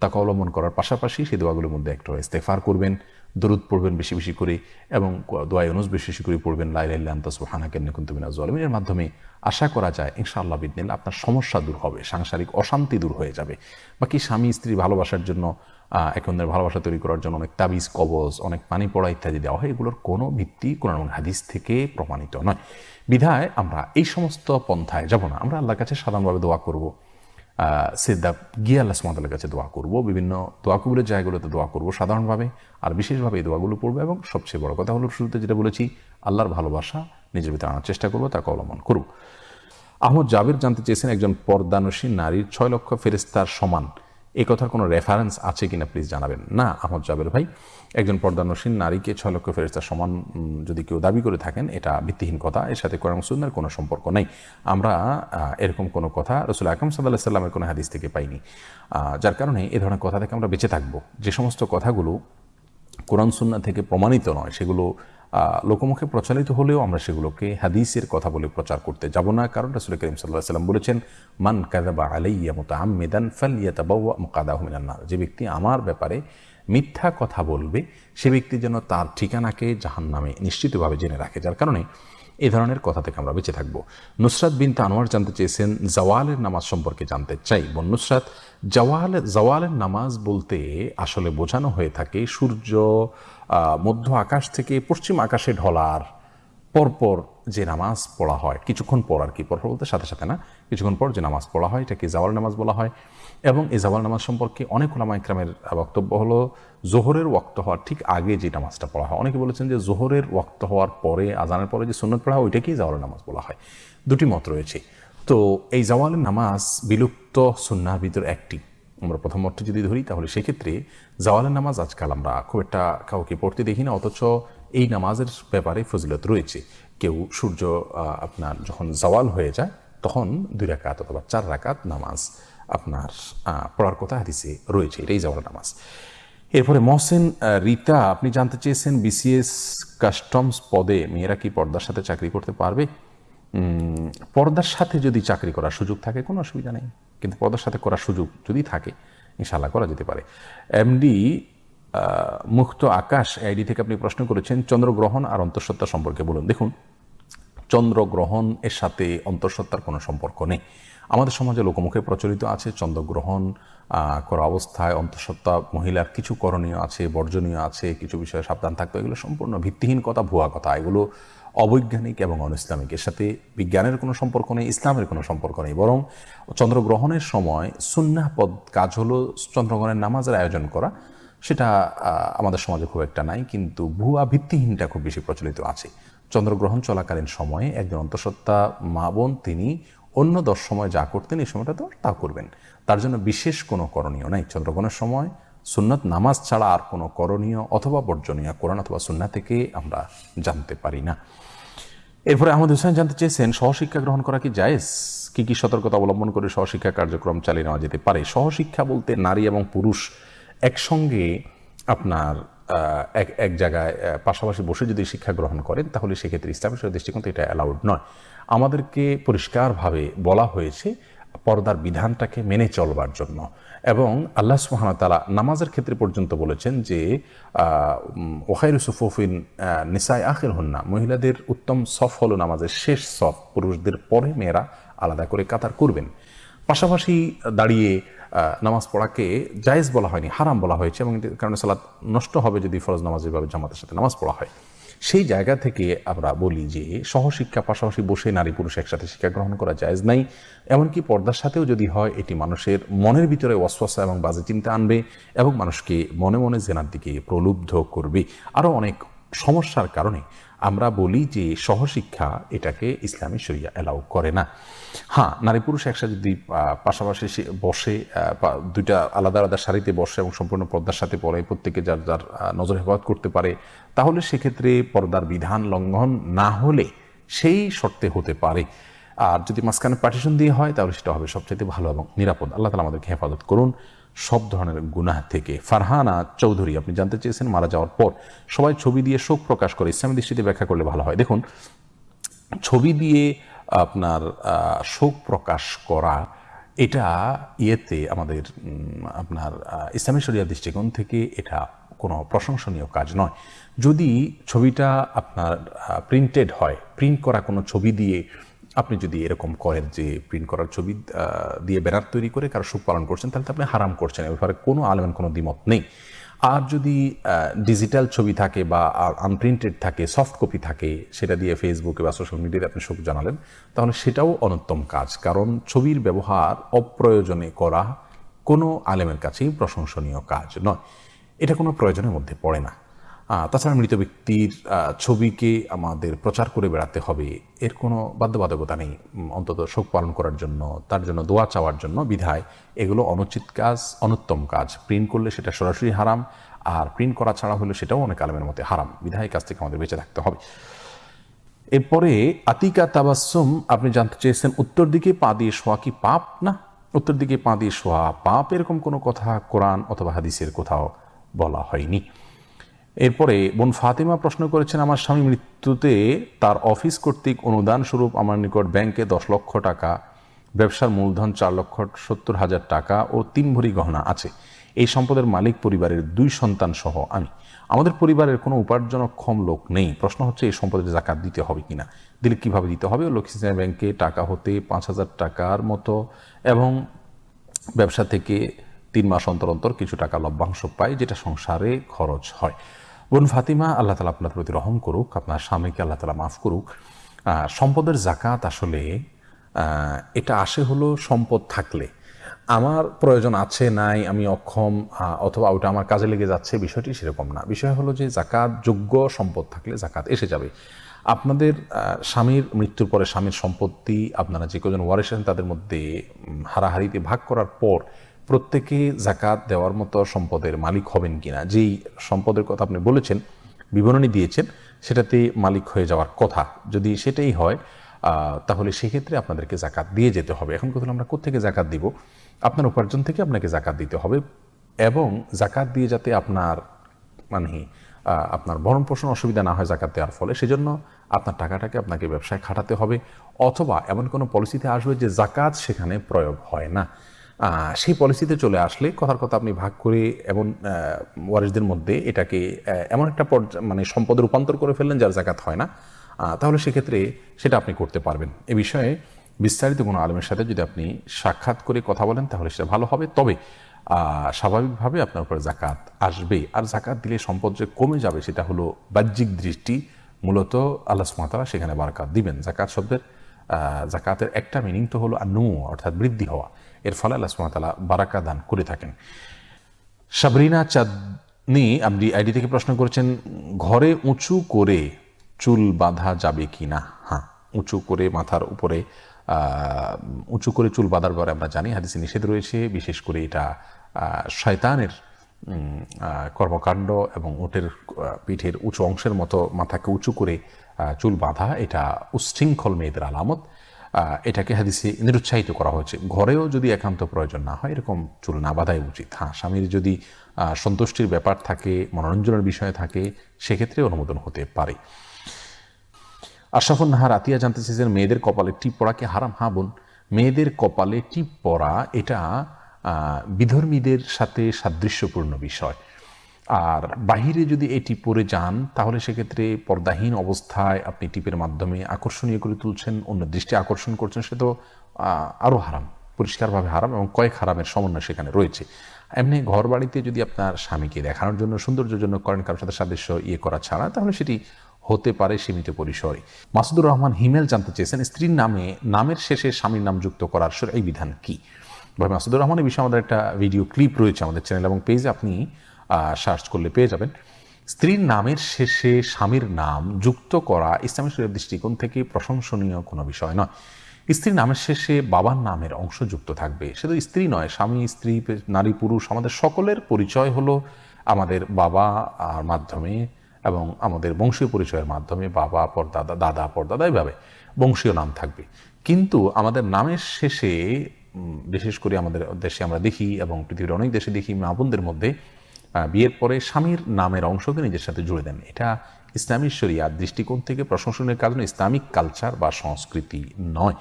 তাকে অবলম্বন করার পাশাপাশি সেই দোয়াগুলোর মধ্যে একটা ইস্তেফার করবেন, দরুদ পড়বেন বেশি বেশি করে এবং দোয়াই অনুস বেশি বেশি করে পড়বেন লাইলান্তা সুহানা কেন্নে কুন্তুমিনা জলমিনের মাধ্যমে আশা করা যায় ইনশাআল্লাহ বিদিনিল্লা আপনার সমস্যা দূর হবে, সাংসারিক অশান্তি দূর হয়ে যাবে। বাকি স্বামী স্ত্রী ভালোবাসার জন্য এক ভালোবাসা তৈরি করার জন্য অনেক তাবিজ, কবজ, অনেক পানি পড়া ইত্যাদি দেওয়া হয়। এগুলোর কোনো ভিত্তি এবং হাদিস থেকে প্রমাণিত নয়। বিধায় আমরা এই সমস্ত পন্থায় যাব না। আমরা আল্লাহর কাছে সাধারণভাবে দোয়া করব। সিদ্ধা গিয়ে আল্লাহ সুমাতালের কাছে দোয়া করব। বিভিন্ন দোয়া কবুলের জায়গাগুলোতে দোয়া করব সাধারণভাবে। আর বিশেষভাবে এই দোয়াগুলো পড়ব এবং সবচেয়ে বড় কথা হলো শুরুতে যেটা বলেছি, আল্লাহর ভালোবাসা নিজের ভিতরে আনার চেষ্টা করব, তাকে অবলম্বন করব আহমদ জাবির জানতে চেয়েছেন একজন পর্দানসী নারীর ছয় লক্ষ ফেরেস্তার সমান এই কথার কোনো রেফারেন্স আছে কিনা প্লিজ জানাবেন। না, আহমদ জাবের ভাই, একজন পর্দানসীন নারীকে ছয় লক্ষ ফেরেস্তার সমান যদি কেউ দাবি করে থাকেন, এটা ভিত্তিহীন কথা, এর সাথে কোরআন সুন্নার কোনো সম্পর্ক নেই। আমরা এরকম কোনো কথা রসুল আকরম সাল্লাহ সাল্লামের কোনো হাদিস থেকে পাইনি। যার কারণে এ ধরনের কথা থেকে আমরা বেঁচে থাকব। যে সমস্ত কথাগুলো কোরআন সুন্না থেকে প্রমাণিত নয়, সেগুলো লোকমুখে প্রচলিত হলেও আমরা সেগুলোকে হাদিসের কথা বলে প্রচার করতে যাব না। কারণ রাসুল করিম সাল্লাহ সাল্লাম বলেছেন, মান কাদাবা আলাইয়া মতো আমেদান ফালিয়াতা বাউয়া মুকাদাহ মিনান্নার যে ব্যক্তি আমার ব্যাপারে মিথ্যা কথা বলবে, সে ব্যক্তি যেন তার ঠিকানাকে জাহান নামে নিশ্চিতভাবে জেনে রাখে। যার কারণে এ ধরনের কথা থেকে আমরা বেঁচে থাকব। নুসরাত বিন তানোয়ার জানতে চেয়েছেন, জওয়ালের নামাজ সম্পর্কে জানতে চাই। বোন নুসরাত, জওয়াল, জওয়ালের নামাজ বলতে আসলে বোঝানো হয়ে থাকে সূর্য মধ্য আকাশ থেকে পশ্চিম আকাশে ঢলার পরপর যে নামাজ পড়া হয়, কিছুক্ষণ পর আর কি, পরপর বলতে সাথে সাথে না, কিছুক্ষণ পর যে নামাজ পড়া হয়, এটাকে জাওয়াল নামাজ বলা হয়। এবং এই জাওয়াল নামাজ সম্পর্কে অনেক ওলামা ইকরামের বক্তব্য হলো, জোহরের ওয়াক্ত হওয়ার ঠিক আগে যে নামাজটা পড়া হয়। অনেকে বলেছেন যে জোহরের ওয়াক্ত হওয়ার পরে, আজানের পরে যে সুন্নত পড়া হয়, ওইটাকেই জাওয়াল নামাজ বলা হয়। দুটি মত রয়েছে। তো এই জাওয়ালের নামাজ বিলুপ্ত সুন্নার ভিতর একটি। আমরা প্রথম অর্থ যদি ধরি, তাহলে সেক্ষেত্রে জাওয়ালের নামাজ আজকাল আমরা খুব একটা কাউকে পড়তে দেখি না, অথচ এই নামাজের ব্যাপারে ফজিলত রয়েছে। কেউ সূর্য আপনার যখন জাওয়াল হয়ে যায়, তখন দুই রাকাত অথবা চার রাকাত নামাজ আপনার পড়ার কথা হাদিসে রয়েছে, এটাই জাওয়াল নামাজ। এরপরে মহসেন রীতা, আপনি জানতে চেয়েছেন বিসিএস কাস্টমস পদে মেয়েরা কি পর্দার সাথে চাকরি করতে পারবে? পর্দার সাথে যদি চাকরি করার সুযোগ থাকে, কোনো অসুবিধা নেই। কিন্তু পর্দার সাথে করার সুযোগ যদি থাকে ইনশাল্লাহ করা যেতে পারে। এমডি মুক্ত আকাশ, আইডি থেকে আপনি প্রশ্ন করেছেন, চন্দ্রগ্রহণ আর অন্তঃসত্ত্বা সম্পর্কে বলুন। দেখুন, চন্দ্রগ্রহণ এর সাথে অন্তঃসত্ত্বার কোনো সম্পর্ক নেই। আমাদের সমাজে লোকমুখে প্রচলিত আছে চন্দ্রগ্রহণ করা অবস্থায় অন্তঃসত্ত্বা মহিলার কিছু করণীয় আছে, বর্জনীয় আছে, কিছু বিষয়ে সাবধান থাকতে এগুলো সম্পূর্ণ ভিত্তিহীন কথা, ভুয়া কথা। এগুলো অবৈজ্ঞানিক এবং অনইসলামিক এর সাথে বিজ্ঞানের কোনো সম্পর্ক নেই, ইসলামের কোনো সম্পর্ক নেই। বরং চন্দ্রগ্রহণের সময় সুন্নাহ পদ কাজ হলো চন্দ্রগ্রহণের নামাজের আয়োজন করা। সেটা আমাদের সমাজে খুব একটা নাই, কিন্তু ভুয়া ভিত্তিহীনটা খুব বেশি প্রচলিত আছে। চন্দ্রগ্রহণ চলাকালীন সময়ে একজন অন্তঃসত্ত্বা মা বোন, তিনি অন্য দশ সময় যা করতেন, এই সময়টা তো তা করবেন। তার জন্য বিশেষ কোনো করণীয় নাই। চন্দ্রগ্রহণের সময় সুন্নত নামাজ ছাড়া আর কোনো করণীয় অথবা বর্জনীয় কোরআন অথবা সুন্না থেকে আমরা জানতে পারি না। এরপরে আহমদ হোসেন জানতে চেয়েছেন, সহশিক্ষা গ্রহণ করা কি জায়েজ? কি কি সতর্কতা অবলম্বন করে সহশিক্ষা কার্যক্রম চালিয়ে নেওয়া যেতে পারে? সহশিক্ষা বলতে নারী এবং পুরুষ একসঙ্গে আপনার এক এক জায়গায় পাশাপাশি বসে যদি শিক্ষা গ্রহণ করেন, তাহলে সেক্ষেত্রে ইসলামের দৃষ্টিকোণ এটা অ্যালাউড নয়। আমাদেরকে পরিষ্কারভাবে বলা হয়েছে পর্দার বিধানটাকে মেনে চলবার জন্য। এবং আল্লাহ সুহান তালা নামাজের ক্ষেত্রে পর্যন্ত বলেছেন যে ওহাইর সুফুফিন নিসাই আখের হন্না, মহিলাদের উত্তম সফ হলো নামাজের শেষ সফ, পুরুষদের পরে মেয়েরা আলাদা করে কাতার করবেন। পাশাপাশি দাঁড়িয়ে নামাজ পড়াকে জায়েজ বলা হয়নি, হারাম বলা হয়েছে এবং কারণে সালাদ নষ্ট হবে যদি ফরজ নামাজ জামাতের সাথে নামাজ পড়া হয়। সেই জায়গা থেকে আমরা বলি যে সহশিক্ষা পাশাপাশি বসে নারী পুরুষ একসাথে শিক্ষা গ্রহণ করা যায়জ নাই। এমনকি পর্দার সাথেও যদি হয়, এটি মানুষের মনের ভিতরে অস্বস্থা এবং বাজে চিন্তা আনবে এবং মানুষকে মনে মনে জেনার দিকে প্রলুব্ধ করবে। আরও অনেক সমস্যার কারণে আমরা বলি যে সহশিক্ষা এটাকে ইসলামী সরিয়া অ্যালাউ করে না। হ্যাঁ নারী পুরুষ একসাথে যদি পাশাপাশি বসে দুইটা আলাদা আলাদা শাড়িতে বসে এবং সম্পূর্ণ পর্দার সাথে পড়ে প্রত্যেকে যার যার নজর হেফাজত করতে পারে, তাহলে সেক্ষেত্রে পর্দার বিধান লঙ্ঘন না হলে সেই শর্তে হতে পারে। আর যদি মাঝখানে পার্টিশন দিয়ে হয়, তাহলে সেটা হবে সবচেয়ে ভালো এবং নিরাপদ। আল্লাহ তালা আমাদেরকে হেফাজত করুন সব ধরনের গুনাহ থেকে। ফারহানা চৌধুরী, আপনি জানতে চেয়েছেন, মারা যাওয়ার পর সবাই ছবি দিয়ে শোক প্রকাশ করে, ইসলামী দৃষ্টিতে ব্যাখ্যা করলে ভালো হয়। দেখুন, ছবি দিয়ে আপনার শোক প্রকাশ করা, এটা ইয়েতে আমাদের আপনার ইসলামী শরিয়া দৃষ্টিকোণ থেকে এটা কোনো প্রশংসনীয় কাজ নয়। যদি ছবিটা আপনার প্রিন্টেড হয় প্রিন্ট করা কোনো ছবি দিয়ে আপনি যদি এরকম করেন যে প্রিন্ট করার ছবি দিয়ে ব্যানার তৈরি করে কারও সুখ পালন করছেন, তাহলে তো আপনি হারাম করছেন, এ ব্যাপারে কোনো আলেমের কোনো দ্বিমত নেই। আর যদি ডিজিটাল ছবি থাকে বা আনপ্রিন্টেড থাকে সফট কপি থাকে, সেটা দিয়ে ফেসবুকে বা সোশ্যাল মিডিয়াতে আপনি শোক জানালেন, তাহলে সেটাও অনুত্তম কাজ। কারণ ছবির ব্যবহার অপ্রয়োজনে করা কোনো আলেমের কাছেই প্রশংসনীয় কাজ নয়। এটা কোনো প্রয়োজনের মধ্যে পড়ে না। তাছাড়া মৃত ব্যক্তির ছবিকে আমাদের প্রচার করে বেড়াতে হবে। এর কোনো বাধ্যবাধকতা নেই। অন্তত শোক পালন করার জন্য, তার জন্য দোয়া চাওয়ার জন্য বিধায় এগুলো অনুচিত কাজ, অনুত্তম কাজ। প্রিন্ট করলে সেটা সরাসরি হারাম, আর প্রিন্ট করা ছাড়া হলে সেটাও অনেক আলমের মধ্যে হারাম। বিধায় কাজ থেকে আমাদের বেঁচে থাকতে হবে। এরপরে, আতিকা তাবাসুম আপনি জানতে চেয়েছেন, উত্তর দিকে পা দিয়ে শোয়া কি পাপ? না। উত্তর দিকে পা দিয়ে শোয়া পাপ এরকম কোনো কথা কোরআন অথবা হাদিসের কোথাও বলা হয়নি। এরপরে, বোন ফাতিমা প্রশ্ন করেছেন, আমার স্বামী মৃত্যুতে তার অফিস কর্তৃক অনুদান স্বরূপ আমার নিকট ব্যাংকে দশ লক্ষ টাকা, ব্যবসার মূলধন চার লক্ষ সত্তর হাজার টাকা ও তিন ভরি গহনা আছে। এই সম্পদের মালিক পরিবারের দুই সন্তান সহ আমি। আমাদের পরিবারের কোনো উপার্জনক্ষম লোক নেই। প্রশ্ন হচ্ছে, এই সম্পদের জাকাত দিতে হবে কিনা? দিলে কীভাবে দিতে হবে? লক্ষ্মী ব্যাংকে টাকা হতে পাঁচ হাজার টাকার মতো এবং ব্যবসা থেকে তিন মাস অন্তর অন্তর কিছু টাকা লভ্যাংশ পায়, যেটা সংসারে খরচ হয়। বোন ফাতিমা, আল্লাহ তালা আপনার প্রতি রহম করুক, আপনার স্বামীকে আল্লাহ তালা মাফ করুক। সম্পদের জাকাত আসলে এটা আসে হলো সম্পদ থাকলে। আমার প্রয়োজন আছে, নাই, আমি অক্ষম অথবা ওটা আমার কাজে লেগে যাচ্ছে, বিষয়টি সেরকম না। বিষয় হলো যে জাকাত যোগ্য সম্পদ থাকলে জাকাত এসে যাবে। আপনাদের স্বামীর মৃত্যুর পরে স্বামীর সম্পত্তি আপনারা যে কজন ওয়ারেছেন তাদের মধ্যে হারাহারিতে ভাগ করার পর প্রত্যেকে জাকাত দেওয়ার মতো সম্পদের মালিক হবেন কিনা, যেই সম্পদের কথা আপনি বলেছেন, বিবরণী দিয়েছেন সেটাতে মালিক হয়ে যাওয়ার কথা। যদি সেটাই হয় তাহলে সেক্ষেত্রে আপনাদেরকে জাকাত দিয়ে যেতে হবে। এখন কথা আমরা কোথেকে জাকাত দিব? আপনার উপার্জন থেকে আপনাকে জাকাত দিতে হবে এবং জাকাত দিয়ে যাতে আপনার মানে আপনার ভরণ পোষণ অসুবিধা না হয় জাকাত দেওয়ার ফলে, সেজন্য আপনার টাকাটাকে আপনাকে ব্যবসায় খাটাতে হবে অথবা এমন কোনো পলিসিতে আসবে যে জাকাত সেখানে প্রয়োগ হয় না। সেই পলিসিতে চলে আসলে কথার কথা আপনি ভাগ করে এমন ওয়ারিসদের মধ্যে এটাকে এমন একটা মানে সম্পদে রূপান্তর করে ফেললেন যার জাকাত হয় না। তাহলে সেক্ষেত্রে সেটা আপনি করতে পারবেন। এ বিষয়ে বিস্তারিত কোনো আলমের সাথে যদি আপনি সাক্ষাৎ করে কথা বলেন, তাহলে সেটা ভালো হবে। তবে স্বাভাবিকভাবে আপনার উপরে জাকাত আসবে। আর জাকাত দিলে সম্পদ যে কমে যাবে, সেটা হলো বাহ্যিক দৃষ্টি। মূলত আল্লাহ সুমাতারা সেখানে বারাকাত দিবেন। জাকাত শব্দের জাকাতের একটা মিনিং তো হলো আনু অর্থাৎ বৃদ্ধি হওয়া। এর ফলে আল্লাহ সুমাতালা বারাকা দান করে থাকেন। সাবরিনা চাঁদনি, আপনি আইডি থেকে প্রশ্ন করেছেন, ঘরে উঁচু করে চুল বাঁধা যাবে কি না হ্যাঁ উঁচু করে মাথার উপরে উঁচু করে চুল বাঁধার পরে আমরা জানি, হাদিসে নিষেধ রয়েছে, বিশেষ করে এটা শয়তানের কর্মকাণ্ড এবং উটের পিঠের উঁচু অংশের মতো মাথাকে উঁচু করে চুল বাঁধা, এটা উচ্ছৃঙ্খল মেয়েদের আলামত। এটাকে হাদিসে নিরুৎসাহিত করা হয়েছে। ঘরেও যদি একান্ত প্রয়োজন না হয়, এরকম চুল না বাঁধাই উচিত। হ্যাঁ স্বামীর যদি সন্তুষ্টির ব্যাপার থাকে, মনোরঞ্জনের বিষয় থাকে, সেক্ষেত্রে অনুমোদন হতে পারে। আশরাফুল নাহার আতিয়া জানতে চেয়েছেন, মেয়েদের কপালে টিপ পড়াকে হারাম? হা বোন, মেয়েদের কপালে টিপ পড়া এটা বিধর্মীদের সাথে সাদৃশ্যপূর্ণ বিষয়। আর বাহিরে যদি এই টিপ পরে যান, তাহলে সেক্ষেত্রে পর্দাহীন অবস্থায় আপনি টিপের মাধ্যমে আকর্ষণীয় করে তুলছেন, অন্য দৃষ্টি আকর্ষণ করছেন, সে তো আরও হারাম, পরিষ্কারভাবে হারাম এবং কয়েক হারামের সমন্বয় সেখানে রয়েছে। এমনি ঘর বাড়িতে যদি আপনার স্বামীকে দেখানোর জন্য, সৌন্দর্যের জন্য করেন কারোর সাথে সাদৃশ্য ইয়ে করা ছাড়া, তাহলে সেটি হতে পারে সীমিত পরিসরে। মাসুদুর রহমান হিমেল জানতে চেয়েছেন, স্ত্রীর নামে, নামের শেষে স্বামীর নাম যুক্ত করার এই বিধান কি? ভাই মাসুদুর রহমান এই বিষয়ে আমাদের একটা ভিডিও ক্লিপ রয়েছে আমাদের চ্যানেল এবং পেজে আপনি সার্চ করলে পেয়ে যাবেন। স্ত্রীর নামের শেষে স্বামীর নাম যুক্ত করা ইসলামী শরীর দৃষ্টিকোণ থেকে প্রশংসনীয় কোনো বিষয় নয়। স্ত্রীর নামের শেষে বাবার নামের অংশ যুক্ত থাকবে। শুধু স্ত্রী নয়, স্বামী, স্ত্রী, নারী, পুরুষ, আমাদের সকলের পরিচয় হলো আমাদের বাবা আর মাধ্যমে এবং আমাদের বংশীয় পরিচয়ের মাধ্যমে বাবা পরদাদা দাদা, পরদাদা এইভাবে বংশীয় নাম থাকবে। কিন্তু আমাদের নামের শেষে বিশেষ করে আমাদের দেশে আমরা দেখি এবং পৃথিবীর অনেক দেশে দেখি মা বোনদের মধ্যে বিয়ের পরে স্বামীর নামের অংশকে নিজের সাথে জুড়ে দেন। এটা ইসলামী শরিয়ার দৃষ্টিকোণ থেকে প্রশংসনের কারণে ইসলামিক কালচার বা সংস্কৃতি নয়।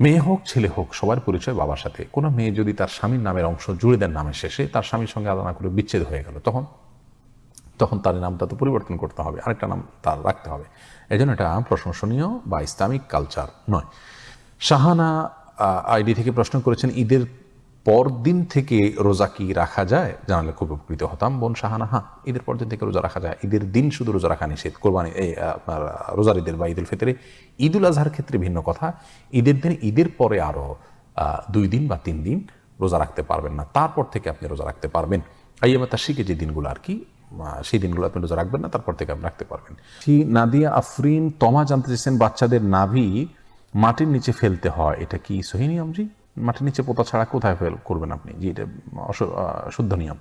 মেয়ে হোক, ছেলে হোক, সবার পরিচয় বাবার সাথে। কোনো মেয়ে যদি তার স্বামীর নামের অংশ জুড়ে দেন নামের শেষে, তার স্বামীর সঙ্গে আলোচনা করে বিচ্ছেদ হয়ে গেল। তখন তখন তার নামটা তো পরিবর্তন করতে হবে, আরেকটা নাম তার রাখতে হবে। এই জন্য এটা প্রশংসনীয় বা ইসলামিক কালচার নয়। শাহানা আইডি থেকে প্রশ্ন করেছেন, ঈদের পর দিন থেকে রোজা কি রাখা যায়? জানালে খুব উপকৃত হতাম। বোন শাহানা হ্যাঁ ঈদের পর দিন থেকে রোজা রাখা যায়। ঈদের দিন শুধু রোজা রাখা নিষেধ। কোরবানি, এই, আপনার, রোজার ঈদের বা ঈদুল ফিতরে ঈদুল আজহার ক্ষেত্রে ভিন্ন কথা। ঈদের দিন, ঈদের পরে আরও দুই দিন বা তিন দিন রোজা রাখতে পারবেন না। তারপর থেকে আপনি রোজা রাখতে পারবেন। আইয়ামা শিখে যে দিনগুলো আর কি সেই দিনগুলো আপনি রোজা রাখবেন না, তারপর থেকে আপনি রাখতে পারবেন। কি নাদিয়া আফরিন, তমা জানতে চেয়েছেন, বাচ্চাদের নাভি মাটির নিচে ফেলতে হয়। এটা কি সহি নিয়ম জি? মাটির নিচে পোতা ছাড়া কোথায় ফেল করবেন আপনি? যে এটা অশুদ্ধ নিয়ম।